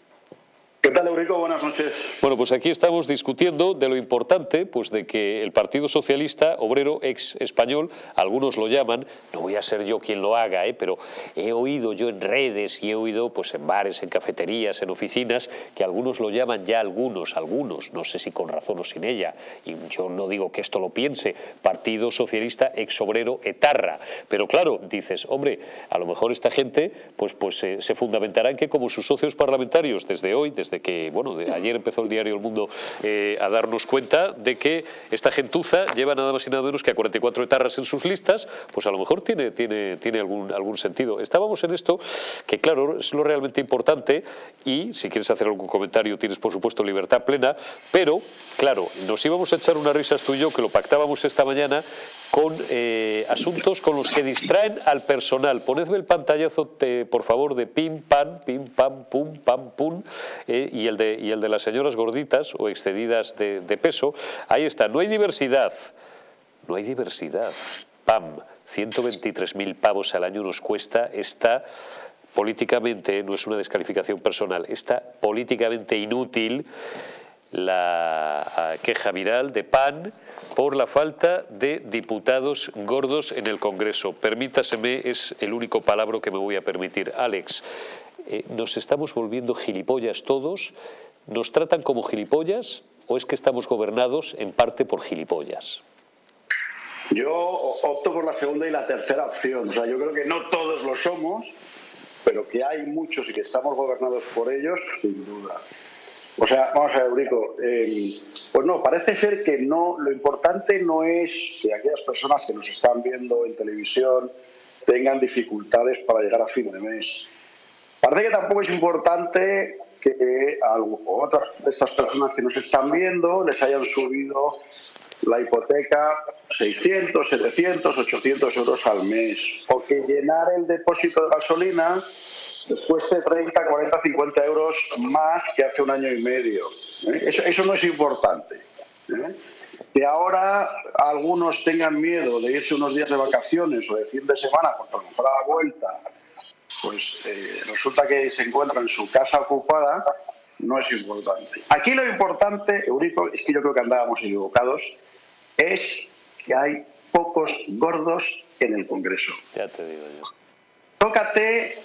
¿Qué tal, Eurico? Buenas noches. Bueno, pues aquí estamos discutiendo de lo importante pues de que el Partido Socialista Obrero ex español, algunos lo llaman, no voy a ser yo quien lo haga, ¿eh? pero he oído yo en redes y he oído pues en bares, en cafeterías, en oficinas, que algunos lo llaman ya algunos, algunos, no sé si con razón o sin ella, y yo no digo que esto lo piense, Partido Socialista ex Obrero etarra, pero claro, dices, hombre, a lo mejor esta gente pues, pues eh, se fundamentará en que como sus socios parlamentarios desde hoy, desde que, bueno, de ayer empezó el diario El Mundo eh, a darnos cuenta de que esta gentuza lleva nada más y nada menos que a 44 etarras en sus listas, pues a lo mejor tiene, tiene, tiene algún, algún sentido. Estábamos en esto, que claro, es lo realmente importante y si quieres hacer algún comentario tienes por supuesto libertad plena, pero claro, nos íbamos a echar unas risas tú y yo, que lo pactábamos esta mañana, con eh, asuntos con los que distraen al personal. Ponedme el pantallazo, te, por favor, de pim, pam, pim, pam, pum, pam, pum, eh, y, el de, y el de las señoras gorditas o excedidas de, peso. Ahí está, no hay diversidad, no hay diversidad. Pam, 123.000 pavos al año nos cuesta esta políticamente, no es una descalificación personal, esta políticamente inútil la queja viral de PAN por la falta de diputados gordos en el Congreso. Permítaseme, es el único palabra que me voy a permitir. Alex, eh, ¿nos estamos volviendo gilipollas todos? ¿Nos tratan como gilipollas o es que estamos gobernados en parte por gilipollas? Yo opto por la segunda y la tercera opción. O sea, yo creo que no todos lo somos, pero que hay muchos y que estamos gobernados por ellos, sin duda. O sea, vamos a ver, Eurico, eh, pues no, parece ser que no, lo importante no es que aquellas personas que nos están viendo en televisión tengan dificultades para llegar a fin de mes. Parece que tampoco es importante que a otras de estas personas que nos están viendo les hayan subido la hipoteca 600, 700, 800 euros al mes, o que llenar el depósito de gasolina cueste 30, 40, 50 euros más que hace un año y medio. ¿eh? Eso, eso, no es importante. ¿eh? Que ahora algunos tengan miedo de irse unos días de vacaciones o de fin de semana porque a lo mejor a la vuelta pues eh, resulta que se encuentra en su casa ocupada, no es importante. Aquí lo importante, Eurico, es que yo creo que andábamos equivocados, es que hay pocos gordos en el Congreso. Ya te digo yo. Tócate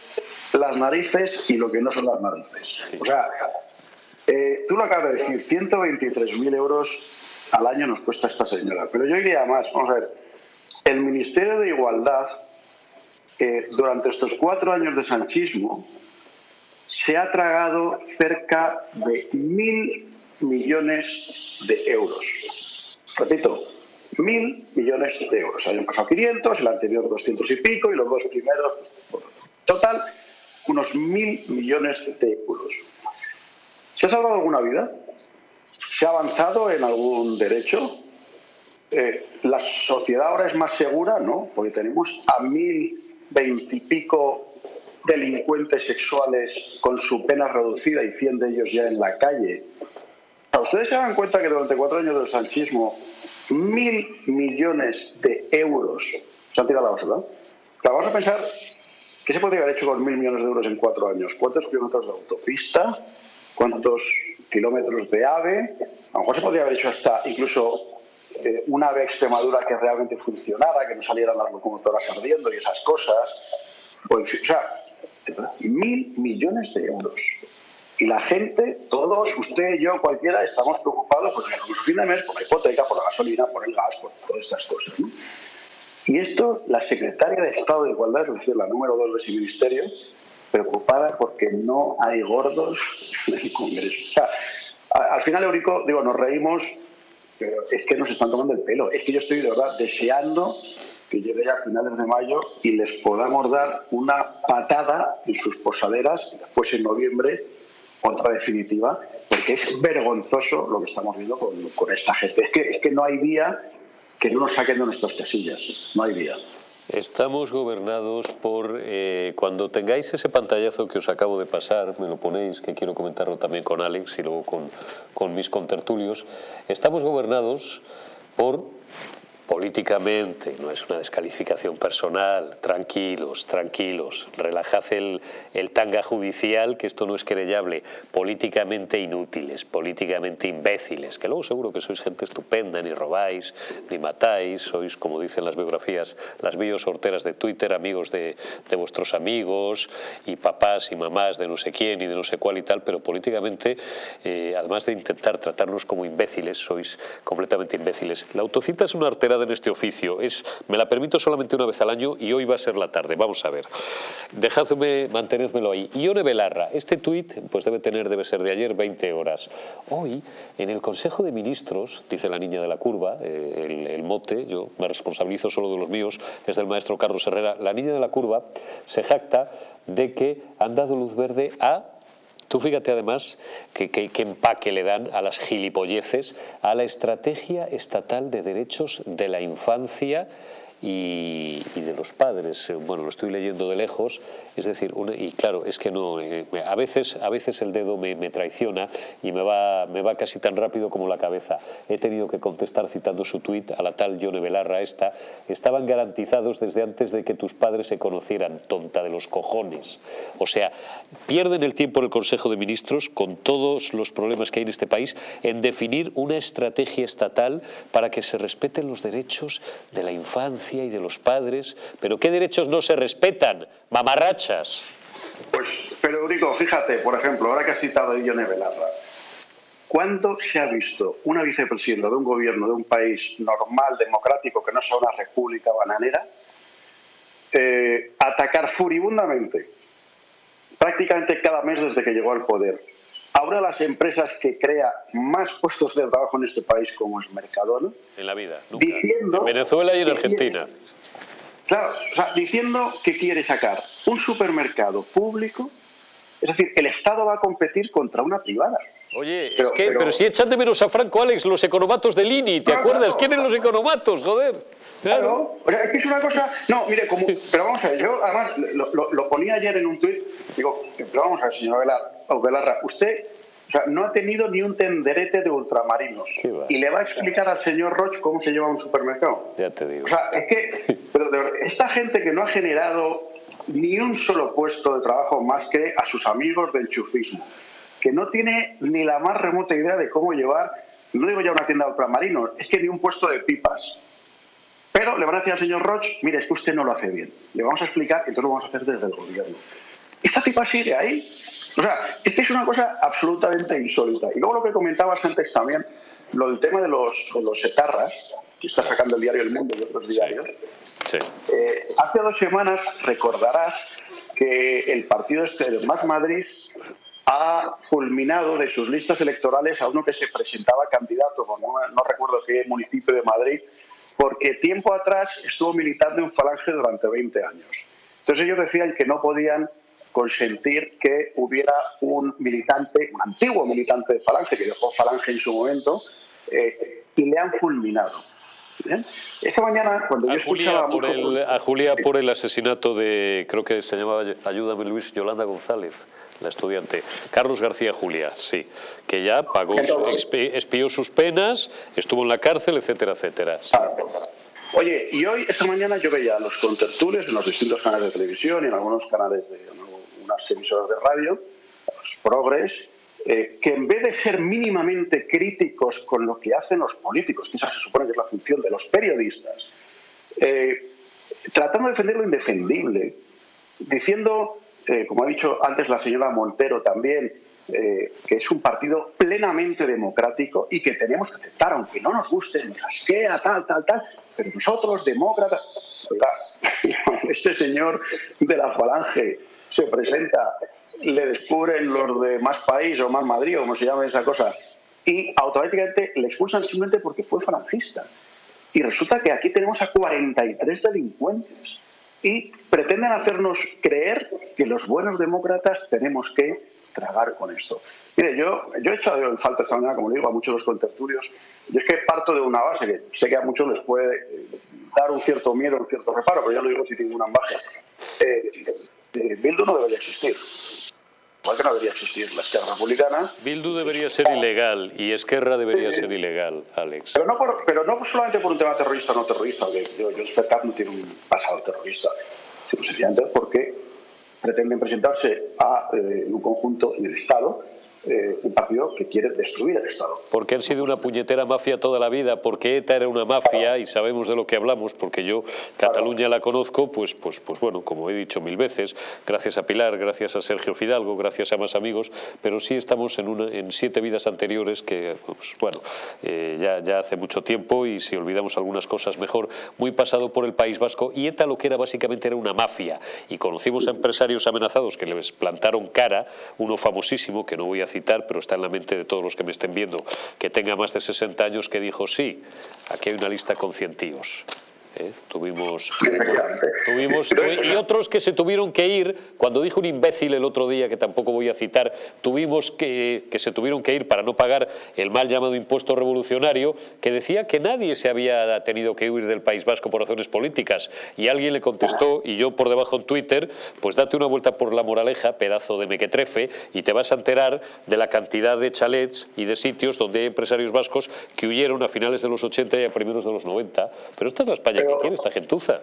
las narices y lo que no son las narices. O sea, eh, tú lo acabas de decir, 123.000 euros al año nos cuesta esta señora. Pero yo iría más, vamos a ver, el Ministerio de Igualdad, eh, durante estos cuatro años de sanchismo, se ha tragado cerca de mil millones de euros. Repito, mil millones de euros. Hay un pasado 500, el anterior 200 y pico y los dos primeros. Total, unos mil millones de euros. ¿Se ha salvado alguna vida? ¿Se ha avanzado en algún derecho? Eh, ¿La sociedad ahora es más segura? No, porque tenemos a mil veintipico delincuentes sexuales con su pena reducida y cien de ellos ya en la calle. ¿Ustedes se dan cuenta que durante cuatro años del sanchismo mil millones de euros se han tirado a la basura? vamos a pensar, ¿qué se podría haber hecho con mil millones de euros en cuatro años? ¿Cuántos kilómetros de autopista? ¿Cuántos kilómetros de AVE? A lo mejor se podría haber hecho hasta incluso eh, una ave Extremadura que realmente funcionara, que no salieran las locomotoras ardiendo y esas cosas. O sea, mil millones de euros. Y la gente, todos, usted, yo, cualquiera, estamos preocupados por el fin de mes, por la hipoteca, por la gasolina, por el gas, por todas estas cosas. Y esto, la secretaria de Estado de Igualdad, es decir, la número dos de ese ministerio, preocupada porque no hay gordos en el Congreso. O sea, al final, Eurico, digo, nos reímos, pero es que nos están tomando el pelo. Es que yo estoy de verdad deseando que llegue a finales de mayo y les podamos dar una patada en sus posaderas, después en noviembre otra definitiva, porque es vergonzoso lo que estamos viendo con, esta gente. Es que, es que no hay día que no nos saquen de nuestras casillas, no hay día. Estamos gobernados por, eh, cuando tengáis ese pantallazo que os acabo de pasar, me lo ponéis, que quiero comentarlo también con Alex y luego con, con mis contertulios, estamos gobernados por políticamente, no es una descalificación personal, tranquilos, tranquilos, relajad el, el, tanga judicial, que esto no es querellable, políticamente inútiles, políticamente imbéciles, que luego seguro que sois gente estupenda, ni robáis, ni matáis, sois, como dicen las biografías, las bios sorteras de Twitter, amigos de, de vuestros amigos, y papás y mamás de no sé quién y de no sé cuál y tal, pero políticamente, eh, además de intentar tratarnos como imbéciles, sois completamente imbéciles. La autocita es una artera en este oficio. Es, me la permito solamente una vez al año y hoy va a ser la tarde. Vamos a ver. Dejadme, mantenedmelo ahí. Ione Belarra, este tuit pues debe tener, debe ser de ayer, 20 horas. Hoy, en el Consejo de Ministros, dice la niña de la curva, eh, el, el mote, yo me responsabilizo solo de los míos, es del maestro Carlos Herrera, la niña de la curva se jacta de que han dado luz verde a Tú fíjate además que, empaque le dan a las gilipolleces, a la estrategia estatal de derechos de la infancia y, de los padres. Bueno, lo estoy leyendo de lejos, es decir, y claro, es que no, eh, a veces, a veces el dedo me, traiciona y me va, me va casi tan rápido como la cabeza. He tenido que contestar citando su tuit a la tal Yone Belarra esta, estaban garantizados desde antes de que tus padres se conocieran, tonta de los cojones. O sea, pierden el tiempo en el Consejo de Ministros con todos los problemas que hay en este país en definir una estrategia estatal para que se respeten los derechos de la infancia y de los padres, pero ¿qué derechos no se respetan? Mamarrachas. Pues, pero Eurico, fíjate, por ejemplo, ahora que has citado a Ione Belarra, ¿cuándo se ha visto una vicepresidenta de un gobierno de un país normal, democrático, que no sea una república bananera, eh, atacar furibundamente, prácticamente cada mes desde que llegó al poder, Ahora las empresas que crea más puestos de trabajo en este país, como es Mercadona... En la vida, en Venezuela y en Argentina. claro, o sea, diciendo que quiere sacar un supermercado público, es decir, el Estado va a competir contra una privada. Oye, pero, es que, pero, si echan de menos a Franco Alex los economatos del INI, ¿te acuerdas? ¿Quiénes son los economatos, joder? Claro. O sea, es que es una cosa... No, mire, como... Pero vamos a ver, yo además lo, lo, ponía ayer en un tuit, digo, pero vamos a ver, señor Velarra, usted O sea, no ha tenido ni un tenderete de ultramarinos. Y le va a explicar al señor Roche cómo se lleva un supermercado. Ya te digo. O sea, es que (laughs) pero de verdad, esta gente que no ha generado ni un solo puesto de trabajo más que a sus amigos del enchufismo, que no tiene ni la más remota idea de cómo llevar, no digo ya una tienda de ultramarinos, es que ni un puesto de pipas. Pero le van a decir al señor Roche, mire, es que usted no lo hace bien. Le vamos a explicar que entonces lo vamos a hacer desde el gobierno. Esta pipa sigue ahí. O sea, es que es una cosa absolutamente insólita. Y luego lo que comentabas antes también, lo del tema de los, de los etarras, que está sacando el diario El Mundo y otros diarios. Sí. Eh, hace dos semanas recordarás que el partido este de Más Madrid ha fulminado de sus listas electorales a uno que se presentaba candidato, no, no recuerdo qué municipio de Madrid, porque tiempo atrás estuvo militando en Falange durante 20 años. Entonces ellos decían que no podían consentir que hubiera un militante, un antiguo militante de Falange, que dejó Falange en su momento, eh, y le han fulminado. Esa mañana, cuando yo A Julia, por mucho- el, a Julia por el asesinato de, creo que se llamaba, ayúdame Luis, Yolanda González, la estudiante. Carlos García Julia, sí, que ya pagó, expió sus penas, estuvo en la cárcel, etcétera, etcétera. Sí. Oye, y hoy, esta mañana, yo veía los contertulios en los distintos canales de televisión y en algunos canales de unas emisoras de radio, los progres, eh, que en vez de ser mínimamente críticos con lo que hacen los políticos, que esa se supone que es la función de los periodistas, eh, tratando de defender lo indefendible, diciendo, eh, como ha dicho antes la señora Montero también, eh, que es un partido plenamente democrático y que tenemos que aceptar, aunque no nos guste, nos asquea, tal, tal, tal, pero nosotros, demócratas, (laughs) este señor de la falange se presenta, le descubren los de Más País o Más Madrid o como se llama esa cosa, y automáticamente le expulsan simplemente porque fue falangista. Y resulta que aquí tenemos a 43 delincuentes y pretenden hacernos creer que los buenos demócratas tenemos que tragar con esto. Mire, yo, yo he echado en falta esta mañana, como le digo, a muchos los contertulios, y es que parto de una base que sé que a muchos les puede dar un cierto miedo, un cierto reparo, pero ya lo digo sin ninguna ambaje. Eh, eh, Bildu no debería existir. Igual que no debería existir la izquierda republicana, Bildu debería ser ilegal y Esquerra debería ser ilegal, Alex. Pero no, por- pero no solamente por un tema terrorista o no terrorista, que yo, yo no tiene un pasado terrorista, sino sencillamente porque pretenden presentarse a eh, en un conjunto en el Estado, eh, un partido que quiere destruir el Estado. Porque han sido una puñetera mafia toda la vida, porque ETA era una mafia y sabemos de lo que hablamos, porque yo Cataluña la conozco, pues, pues, pues bueno, como he dicho mil veces, gracias a Pilar, gracias a Sergio Fidalgo, gracias a más amigos, pero sí estamos en, una, en siete vidas anteriores que, pues, bueno, eh, ya, ya hace mucho tiempo y si olvidamos algunas cosas mejor, muy pasado por el País Vasco y ETA lo que era básicamente era una mafia y conocimos a empresarios amenazados que les plantaron cara, uno famosísimo que no voy a citar, pero está en la mente de todos los que me estén viendo, que tenga más de 60 años, que dijo, sí, aquí hay una lista con cientíos. ¿Eh? Tuvimos, tuvimos y otros que se tuvieron que ir. Cuando dijo un imbécil el otro día que tampoco voy a citar tuvimos que, que se tuvieron que ir para no pagar el mal llamado impuesto revolucionario que decía que nadie se había tenido que huir del País Vasco por razones políticas. Y alguien le contestó y yo por debajo en Twitter pues date una vuelta por la moraleja pedazo de mequetrefe y te vas a enterar de la cantidad de chalets y de sitios donde hay empresarios vascos que huyeron a finales de los 80 y a primeros de los 90 pero esta es la España que quiere esta gentuza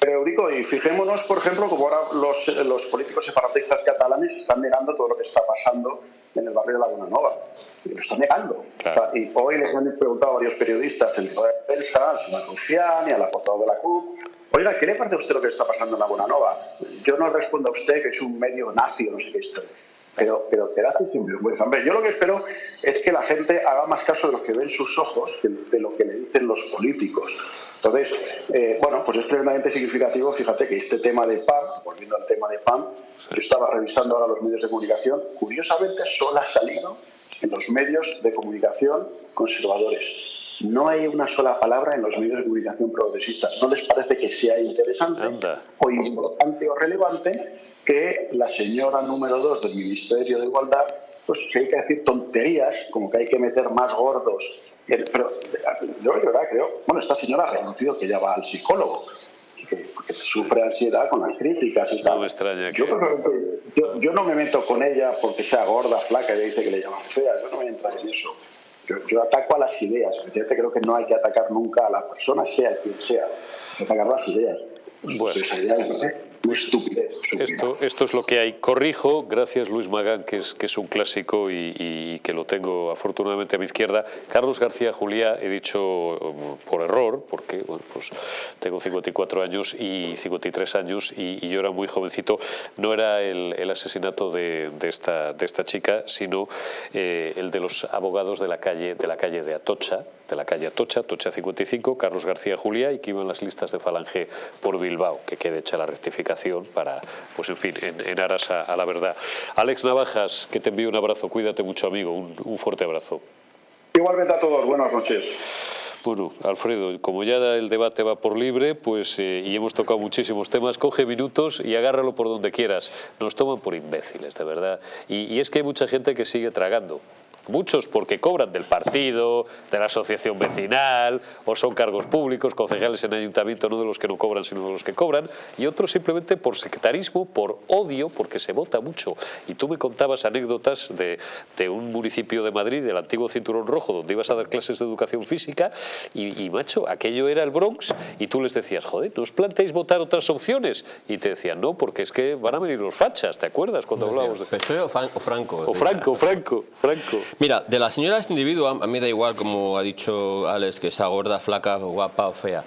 Pero Eurico, y fijémonos, por ejemplo, como ahora los, los políticos separatistas catalanes están negando todo lo que está pasando en el barrio de Laguna Nova. Y lo están negando. O sea, y hoy les han preguntado a varios periodistas en toda la prensa, al señor Rufián y al apostado de la CUP, oiga, ¿qué le parece a usted lo que está pasando en Laguna Nova? Yo no respondo a usted que es un medio nazi o no sé qué historia. Pero, pero quedaste sin vergüenza. Hombre, yo lo que espero es que la gente haga más caso de lo que ven sus ojos que de lo que le dicen los políticos. Entonces, eh, bueno, pues es tremendamente significativo, fíjate que este tema de PAM, volviendo al tema de PAM, yo estaba revisando ahora los medios de comunicación, curiosamente solo ha salido en los medios de comunicación conservadores. No hay una sola palabra en los medios de comunicación progresistas. ¿No les parece que sea interesante o importante o relevante que la señora número dos del Ministerio de Igualdad, pues que hay que decir tonterías, como que hay que meter más gordos? Pero yo de verdad creo, bueno, esta señora ha reconocido que ya va al psicólogo. que, sufre ansiedad con las críticas y tal. No extraña yo, yo, no me meto con ella porque sea gorda, flaca, ella dice que le llaman fea, yo no me entro en eso. Yo, ataco a las ideas, efectivamente creo que no hay que atacar nunca a la persona, sea quien sea, atacar las ideas. Bueno. Esto, esto es lo que hay. Corrijo, gracias Luis Magán, que es, que es un clásico y, que lo tengo afortunadamente a mi izquierda. Carlos García Juliá, he dicho um, por error, porque pues tengo 54 años y 53 años y, yo era muy jovencito. No era el, asesinato de, de, esta, de esta chica, sino eh, el de los abogados de la calle de, la calle de Atocha, de la calle Atocha, Atocha 55, Carlos García Juliá, y que iban las listas de Falange por Bilbao, que quede hecha la rectificación para, pues en fin, en, aras a, la verdad. Alex Navajas, que te envío un abrazo, cuídate mucho amigo, un, fuerte abrazo. Igualmente a todos, buenas noches. Bueno, Alfredo, como ya el debate va por libre, pues eh, y hemos tocado muchísimos temas, coge minutos y agárralo por donde quieras. Nos toman por imbéciles, de verdad. y es que hay mucha gente que sigue tragando. Muchos porque cobran del partido, de la asociación vecinal, o son cargos públicos, concejales en ayuntamiento, no de los que no cobran, sino de los que cobran, y otros simplemente por sectarismo, por odio, porque se vota mucho. Y tú me contabas anécdotas de, de un municipio de Madrid, del antiguo Cinturón Rojo, donde ibas a dar clases de educación física, y, macho, aquello era el Bronx, y tú les decías, joder, ¿no os planteáis votar otras opciones? Y te decían, no, porque es que van a venir los fachas, ¿te acuerdas cuando hablábamos de...? o Franco? O Franco, Franco, Franco. Mira, de la señora este individuo, a mí da igual, como ha dicho Alex, que sea gorda, flaca, guapa o fea.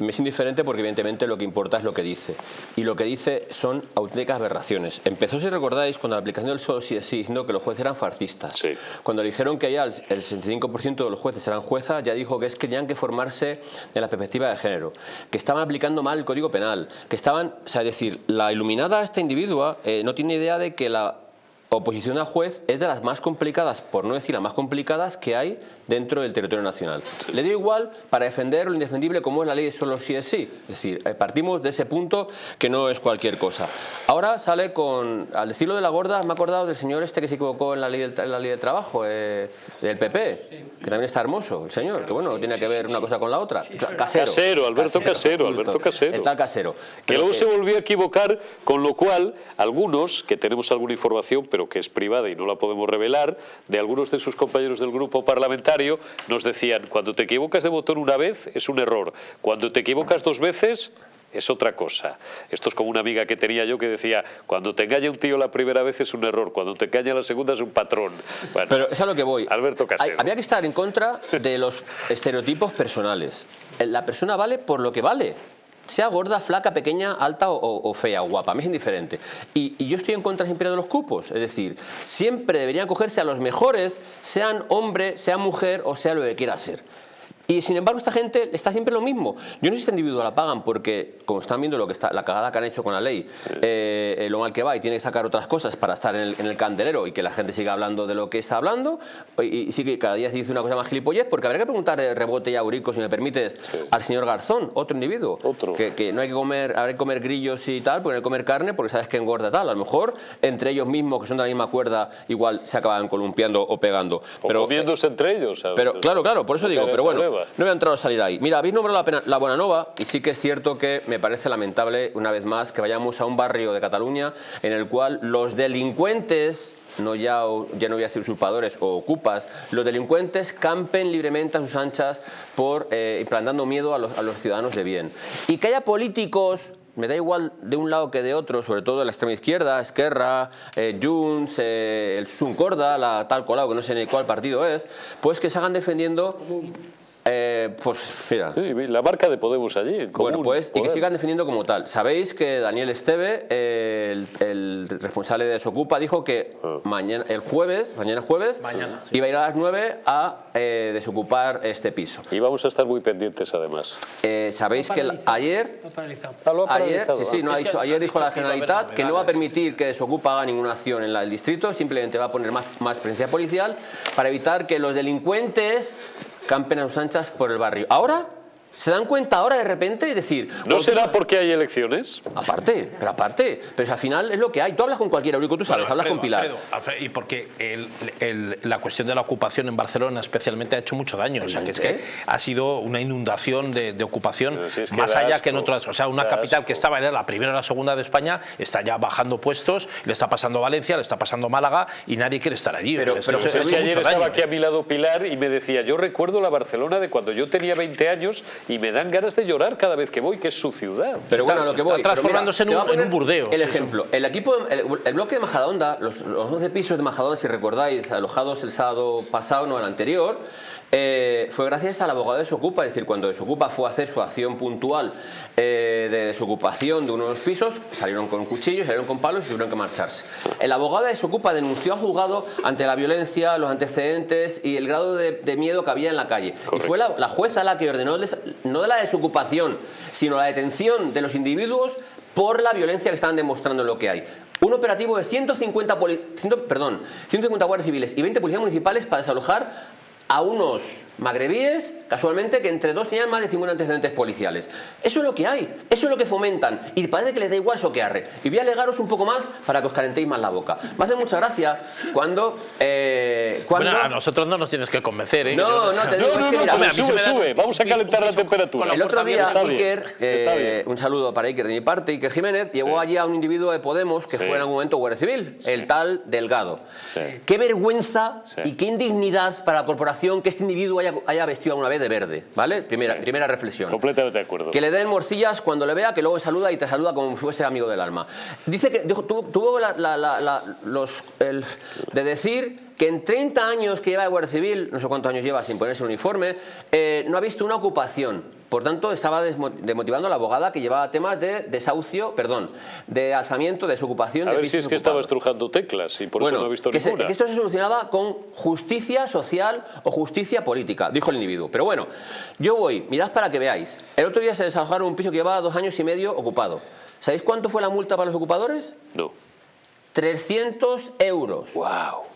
Me es indiferente porque evidentemente lo que importa es lo que dice. Y lo que dice son auténticas aberraciones. Empezó, si recordáis, con la aplicación del solo sí es sí, diciendo que los jueces eran fascistas. Cuando le dijeron que ya el 65% de los jueces eran juezas, ya dijo que es que tenían que formarse en la perspectiva de género, que estaban aplicando mal el Código Penal, que estaban, o sea, es decir, la iluminada esta individua eh, no tiene idea de que la oposición a juez es de las más complicadas, por no decir las más complicadas que hay dentro del territorio nacional. Le dio igual para defender lo indefendible como es la ley solo si es sí. Es decir, eh, partimos de ese punto que no es cualquier cosa. Ahora sale con, al decirlo de la gorda, me he acordado del señor este que se equivocó en la ley del, la ley de trabajo, eh, del PP, que también está hermoso, el señor, que bueno, tiene que ver una cosa con la otra. casero. Casero, Alberto Casero, Alberto Casero. El tal Casero. Que luego se volvió a equivocar, con lo cual algunos, que tenemos alguna información, pero que es privada y no la podemos revelar, de algunos de sus compañeros del grupo parlamentario, nos decían, cuando te equivocas de botón una vez es un error, cuando te equivocas dos veces es otra cosa. Esto es como una amiga que tenía yo que decía, cuando te engaña un tío la primera vez es un error, cuando te engaña la segunda es un patrón. Pero es a lo que voy. Alberto Casero. había que estar en contra de los estereotipos personales. La persona vale por lo que vale sea gorda, flaca, pequeña, alta o, fea o guapa, a mí es indiferente. Y, y, yo estoy en contra siempre de los cupos, es decir, siempre deberían cogerse a los mejores, sean hombre, sea mujer o sea lo que quiera ser. Y sin embargo esta gente está siempre lo mismo. Yo no sé si esta individuo la pagan porque, como están viendo lo que está, la cagada que han hecho con la ley, eh, eh, lo mal que va y tiene que sacar otras cosas para estar en el, candelero y que la gente siga hablando de lo que está hablando, y, sí que cada día se dice una cosa más gilipollez, porque habría que preguntar de rebote y aurico, si me permites, al señor Garzón, otro individuo, otro. Que, no hay que comer, habrá que comer grillos y tal, porque no hay que comer carne porque sabes que engorda tal. A lo mejor entre ellos mismos, que son de la misma cuerda, igual se acaban columpiando o pegando. O pero, comiéndose entre ellos. Pero, claro, claro, por eso digo, pero bueno, no voy a entrar a salir ahí. Mira, habéis nombrado la, la Buena Nova y sí que es cierto que me parece lamentable, una vez más, que vayamos a un barrio de Cataluña en el cual los delincuentes no ya, ya no voy a decir usurpadores o ocupas, los delincuentes campen libremente a sus anchas por eh, implantando miedo a los, a los, ciudadanos de bien. Y que haya políticos, me da igual de un lado que de otro, sobre todo de la extrema izquierda, Esquerra, eh, Junts, eh, el Suncorda, la tal colado, que no sé ni cuál partido es, pues que se hagan defendiendo eh, pues mira. la marca de Podemos allí. bueno, pues y que sigan defendiendo como tal. Sabéis que Daniel Esteve, el, responsable de Desocupa, dijo que ah. mañana, el jueves, mañana jueves, iba a ir a las 9 a eh, desocupar este piso. Y vamos a estar muy pendientes además. Eh, Sabéis que ayer, ayer, sí, sí, no ha dicho, ayer dijo la Generalitat que no va a permitir que Desocupa haga ninguna acción en el distrito, simplemente va a poner más, más presencia policial para evitar que los delincuentes campen a sus anchas por el barrio. Ahora se dan cuenta ahora de repente y decir... ¿No será porque hay elecciones? Aparte, pero aparte, pero al final es lo que hay. Tú hablas con cualquier Eurico, tú sabes, hablas con Pilar. y porque la cuestión de la ocupación en Barcelona especialmente ha hecho mucho daño, o sea, que es que ha sido una inundación de, ocupación más allá que en otras, o sea, una capital que estaba en la primera o la segunda de España está ya bajando puestos, le está pasando Valencia, le está pasando Málaga y nadie quiere estar allí. Pero, pero es, que ayer estaba aquí a mi lado Pilar y me decía, yo recuerdo la Barcelona de cuando yo tenía 20 años y me dan ganas de llorar cada vez que voy, que es su ciudad. Pero bueno, lo que voy. Está transformándose en, un, burdeo. El ejemplo, el equipo, el, bloque de Majadahonda, los, los 11 pisos de Majadahonda, si recordáis, alojados el sábado pasado, no el anterior, eh, fue gracias al abogado de Desocupa, es decir, cuando Desocupa fue a hacer su acción puntual eh, de desocupación de uno de los pisos, salieron con cuchillos, salieron con palos y tuvieron que marcharse. El abogado de Desocupa denunció a juzgado ante la violencia, los antecedentes y el grado de, miedo que había en la calle. Y fue la, jueza la que ordenó, no de la desocupación, sino la detención de los individuos por la violencia que estaban demostrando en lo que hay. Un operativo de 150, perdón, 150 guardias civiles y 20 policías municipales para desalojar a unos magrebíes, casualmente, que entre dos tenían más de 50 antecedentes policiales. Eso es lo que hay, eso es lo que fomentan y parece que les da igual eso que arre. Y voy a alegaros un poco más para que os calentéis más la boca. Me hace mucha gracia cuando... Eh, cuando... Bueno, a nosotros no nos tienes que convencer, ¿eh? No, no, te digo, no, no, no, sube, sube, vamos a calentar la temperatura. El otro día, Iker, eh, un saludo para Iker de mi parte, Iker Jiménez, llevó allí a un individuo de Podemos que fue en algún momento Guardia Civil, el tal Delgado. Qué vergüenza y qué indignidad para la corporación que este individuo haya, haya vestido alguna vez de verde, ¿vale? Primera, primera reflexión. Completamente de acuerdo. Que le den morcillas cuando le vea, que luego saluda y te saluda como si fuese amigo del alma. Dice que tuvo, los, de decir que en 30 años que lleva de Guardia Civil, no sé cuántos años lleva sin ponerse el uniforme, eh, no ha visto una ocupación. Por tanto, estaba desmotivando a la abogada que llevaba temas de desahucio, perdón, de alzamiento, de desocupación. A ver si es que estaba estrujando teclas y por eso no he visto que ninguna. que esto se solucionaba con justicia social o justicia política, dijo el individuo. Pero bueno, yo voy, mirad para que veáis. El otro día se desalojaron un piso que llevaba dos años y medio ocupado. ¿Sabéis cuánto fue la multa para los ocupadores? No. 300 euros. ¡Wow!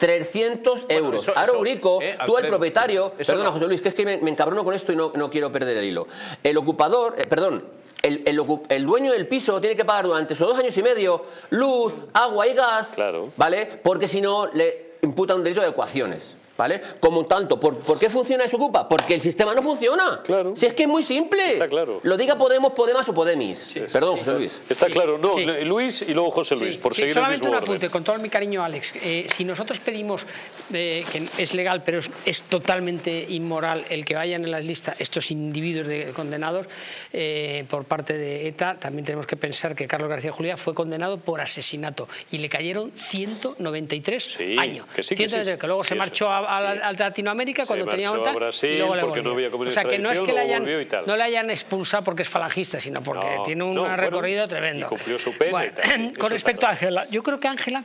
300 euros. Ahora, Eurico, eh, tú el propietario, perdona José Luis, que es que me, encabrono con esto y no, no, quiero perder el hilo. El ocupador, eh, perdón, el, el, el, dueño del piso tiene que pagar durante esos dos años y medio luz, agua y gas, claro. ¿vale? Porque si no le imputa un delito de ecuaciones. ¿Vale? Como tanto, ¿por, ¿por qué funciona Desocupa? Porque el sistema no funciona. Claro. Si es que es muy simple. Está claro. Lo diga Podemos, Podemos o Podemis. Perdón, José Luis. Está claro. No, Luis y luego José Luis, por seguir solamente el mismo un apunte, con todo mi cariño, Alex. Eh, si nosotros pedimos eh, que es legal, pero es, totalmente inmoral el que vayan en las listas estos individuos de, condenados eh, por parte de ETA, también tenemos que pensar que Carlos García Julia fue condenado por asesinato y le cayeron 193 años. Que, sí, que, que luego se marchó a a, Latinoamérica cuando tenía un y luego le porque no había O sea, que no es que le hayan, no le hayan expulsado porque es falangista, sino porque tiene un recorrido tremendo. Y cumplió su pena (coughs) Con respecto a Ángela, yo creo que Ángela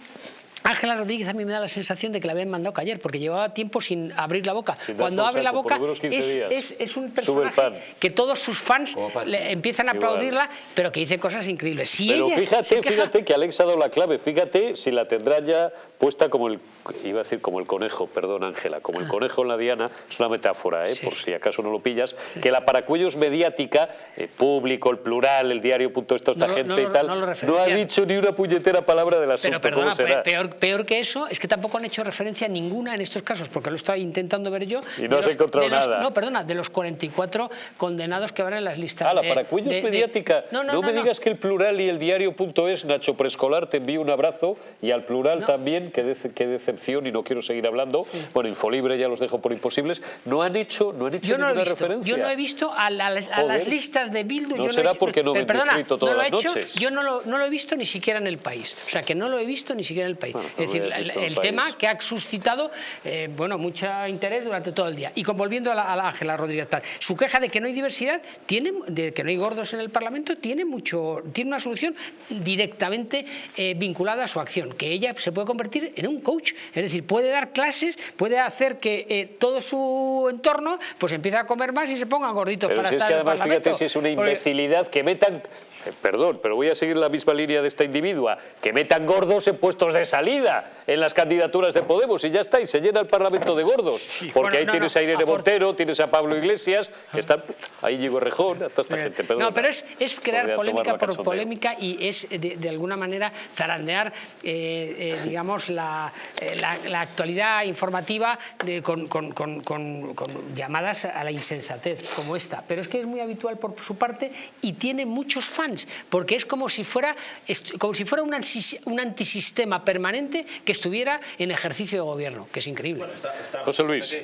Ángela Rodríguez a mí me da la sensación de que la habían mandado callar porque llevaba tiempo sin abrir la boca. Cuando abre la boca es, un personaje que todos sus fans le empiezan a aplaudirla, pero que dice cosas increíbles. Si pero fíjate, fíjate que Alex ha dado la clave. Fíjate si la tendrá ya puesta como el, iba a decir como el conejo, perdón Ángela, como el conejo en la diana, es una metáfora, ¿eh? por si acaso no lo pillas, que la paracuellos mediática, el público, el plural, el diario, punto esto, esta gente y tal, no, ha dicho ni una puñetera palabra del asunto. Pero perdona, peor, Peor que eso es que tampoco han hecho referencia ninguna en estos casos, porque lo estaba intentando ver yo. Y no has encontrado nada. No, perdona, de los 44 condenados que van en las listas. Ah, la para cuellos mediática. no, me digas que el plural y el diario.es, Nacho Preescolar, te envío un abrazo y al plural también, qué, decepción y no quiero seguir hablando. Bueno, Infolibre ya los dejo por imposibles. No han hecho, no han hecho yo ninguna no he referencia. Yo no he visto a, las listas de Bildu. No yo será no porque no me perdona, escrito todas las noches. Yo no lo, no lo, he visto ni siquiera en el país. O sea, que no lo he visto ni siquiera en el país. Es decir, el, tema que ha suscitado eh, bueno, mucho interés durante todo el día. Y volviendo a la, Ángela Rodríguez Tal, su queja de que no hay diversidad, tiene, de que no hay gordos en el Parlamento, tiene, mucho, tiene una solución directamente eh, vinculada a su acción, que ella se puede convertir en un coach, es decir, puede dar clases, puede hacer que eh, todo su entorno pues empiece a comer más y se pongan gorditos Pero para si estar es que además, en el Parlamento. Fíjate si es una imbecilidad que metan perdón, pero voy a seguir la misma línea de esta individua, que metan gordos en puestos de salida en las candidaturas de Podemos y ya está, y se llena el Parlamento de gordos, porque ahí tienes a Irene Montero, tienes a Pablo Iglesias, que está, ahí llegó Rejón, a toda esta gente, perdón. No, pero es, es crear polémica por polémica y es de, alguna manera zarandear, eh, eh, digamos, la, la, actualidad informativa de, con, con, con, con, llamadas a la insensatez como esta, pero es que es muy habitual por su parte y tiene muchos fans, porque es como si fuera, como si fuera un, un antisistema permanente que estuviera en ejercicio de gobierno, que es increíble. José Luis.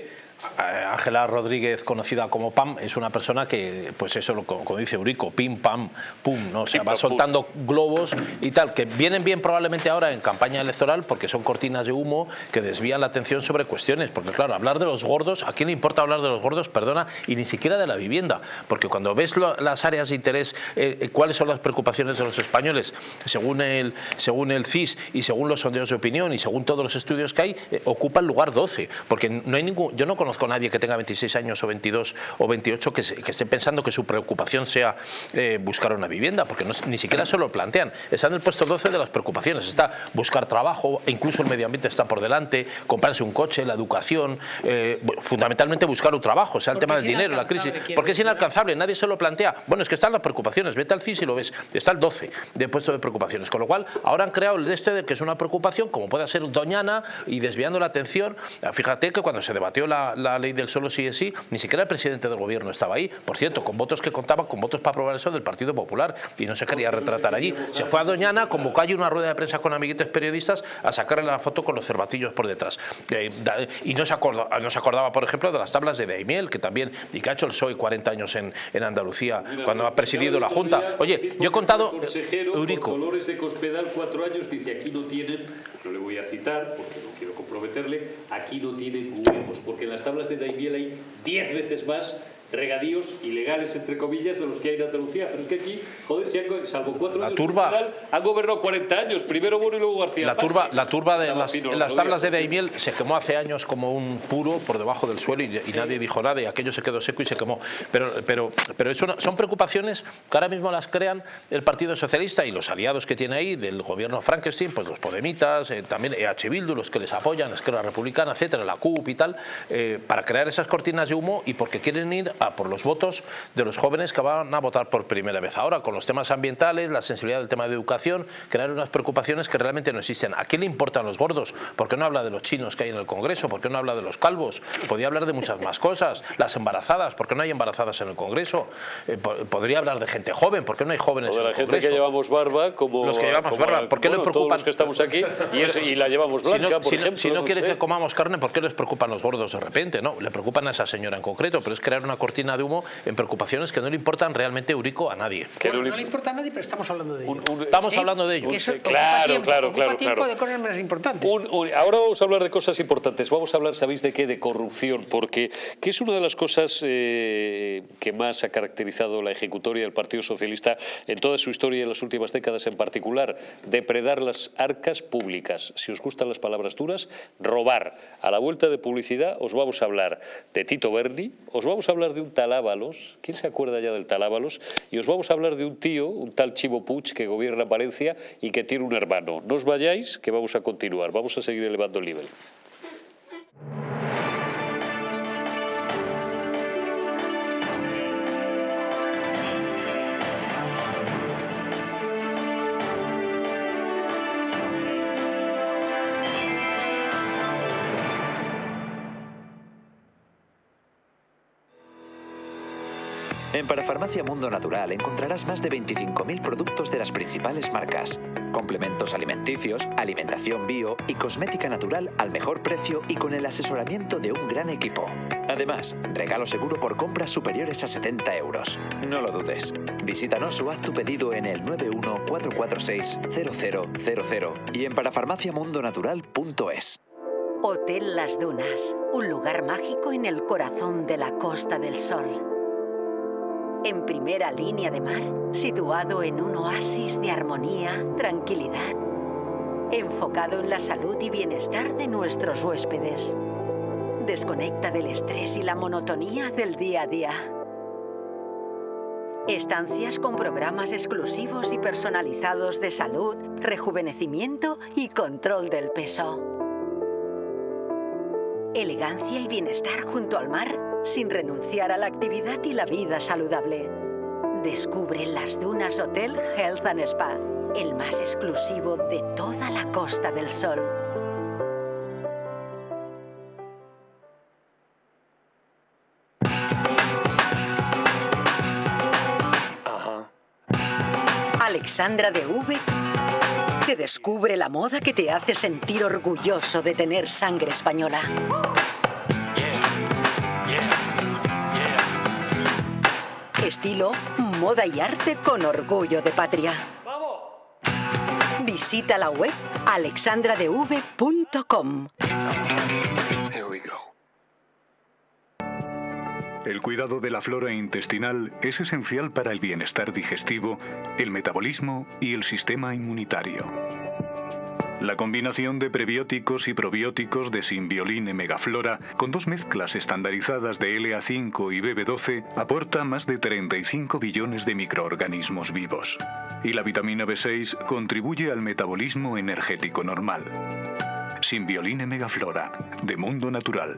Ángela Rodríguez, conocida como Pam, es una persona que, pues eso, como dice Eurico, pim, pam, pum, ¿no? O va soltando globos y tal, que vienen bien probablemente ahora en campaña electoral porque son cortinas de humo que desvían la atención sobre cuestiones. Porque claro, hablar de los gordos, ¿a quién le importa hablar de los gordos? Perdona, y ni siquiera de la vivienda. Porque cuando ves las áreas de interés, eh, eh, cuáles son las preocupaciones de los españoles, según el, según el CIS y según los sondeos de opinión y según todos los estudios que hay, eh, ocupa el lugar 12. Porque no hay ningún, yo no conozco conozco a nadie que tenga 26 años o 22 o 28 que, esté pensando que su preocupación sea eh, buscar una vivienda, porque ni siquiera se lo plantean. Está en el puesto 12 de las preocupaciones. Está buscar trabajo, e incluso el medio ambiente está por delante, comprarse un coche, la educación, eh, fundamentalmente buscar un trabajo, o sea, el tema del dinero, la crisis. Porque es inalcanzable, nadie se lo plantea. Bueno, es que están las preocupaciones, vete al CIS y lo ves, está el 12 de puesto de preocupaciones. Con lo cual, ahora han creado el de este que es una preocupación, como puede ser Doñana, y desviando la atención. Fíjate que cuando se debatió la la ley del solo sí es sí, ni siquiera el presidente del gobierno estaba ahí, por cierto, con votos que contaban, con votos para aprobar eso del Partido Popular, y no se quería retratar allí. Se fue a Doñana, convocó allí una rueda de prensa con amiguitos periodistas a sacarle la foto con los cervatillos por detrás. Eh, y no se, acordaba, no se acordaba, por ejemplo, de las tablas de Daimiel, que también, y que ha hecho el PSOE 40 años en, en Andalucía, cuando ha presidido la Junta. Oye, yo he contado... Eurico. Dolores de Cospedal, cuatro años, dice, aquí no tienen, no le voy a citar, porque no quiero comprometerle, aquí no tienen huevos, porque tablas de Daimiel hay 10 veces más regadíos ilegales, entre comillas, de los que hay en Andalucía. Pero es que aquí, joder, si han, salvo cuatro la años, turba, han gobernado 40 años. Primero Bueno y luego García. La turba, la turba de las, en las tablas de Daimiel se quemó hace años como un puro por debajo del suelo y, nadie dijo nada y aquello se quedó seco y se quemó. Pero, pero, pero eso son preocupaciones que ahora mismo las crean el Partido Socialista y los aliados que tiene ahí del gobierno Frankenstein, pues los Podemitas, eh, también EH Bildu, los que les apoyan, Esquerra Republicana, etcétera, la CUP y tal, eh, para crear esas cortinas de humo y porque quieren ir a por los votos de los jóvenes que van a votar por primera vez. Ahora, con los temas ambientales, la sensibilidad del tema de educación, crear unas preocupaciones que realmente no existen. ¿A quién le importan los gordos? ¿Por qué no habla de los chinos que hay en el Congreso? ¿Por qué no habla de los calvos? Podría hablar de muchas más cosas. Las embarazadas, ¿por qué no hay embarazadas en el Congreso? Eh, podría hablar de gente joven, ¿por qué no hay jóvenes o de la gente que llevamos barba, como los que llevamos barba, ¿por qué le preocupan? los que estamos aquí y, la llevamos blanca, si no, por ejemplo. Si no, quiere que comamos carne, ¿por qué les preocupan los gordos de repente? No, le preocupan a esa señora en concreto, pero es crear una cortina de humo preocupaciones que no le importan realmente Eurico a nadie. no, le importa a nadie, pero estamos hablando de ello. estamos hablando de ello. claro, claro, claro, tiempo de cosas más importantes. ahora vamos a hablar de cosas importantes. Vamos a hablar, ¿sabéis de qué? De corrupción, porque que es una de las cosas eh, que más ha caracterizado la ejecutoria del Partido Socialista en toda su historia en las últimas décadas en particular, depredar las arcas públicas. Si os gustan las palabras duras, robar. A la vuelta de publicidad os vamos a hablar de Tito Berni, os vamos a hablar de un tal ¿quién se acuerda ya del tal Y os vamos a hablar de un tío, un tal Chivo Puig, que gobierna Valencia y que tiene un hermano. No os vayáis, que vamos a continuar, vamos a seguir elevando el nivel. En Parafarmacia Mundo Natural encontrarás más de 25.000 productos de las principales marcas, complementos alimenticios, alimentación bio y cosmética natural al mejor precio y con el asesoramiento de un gran equipo. Además, regalo seguro por compras superiores a 70 euros. No lo dudes. Visítanos o haz tu pedido en el 914460000 y en parafarmaciamundonatural.es. Hotel Las Dunas, un lugar mágico en el corazón de la Costa del Sol en primera línea de mar, situado en un oasis de armonía, tranquilidad, enfocado en la salud y bienestar de nuestros huéspedes. Desconecta del estrés y la monotonía del día a día. Estancias con programas exclusivos y personalizados de salud, rejuvenecimiento y control del peso. Elegancia y bienestar junto al mar sin renunciar a la actividad y la vida saludable. Descubre las Dunas Hotel Health and Spa, el más exclusivo de toda la Costa del Sol. Alexandra de V te descubre la moda que te hace sentir orgulloso de tener sangre española. Estilo, moda y arte con orgullo de patria. Visita la web alexandradev.com. El cuidado de la flora intestinal es esencial para el bienestar digestivo, el metabolismo y el sistema inmunitario. La combinación de prebióticos y probióticos de Symbioline Megaflora con dos mezclas estandarizadas de LA5 y BB12 aporta más de 35 billones de microorganismos vivos. Y la vitamina B6 contribuye al metabolismo energético normal. Symbioline Megaflora, de Mundo Natural.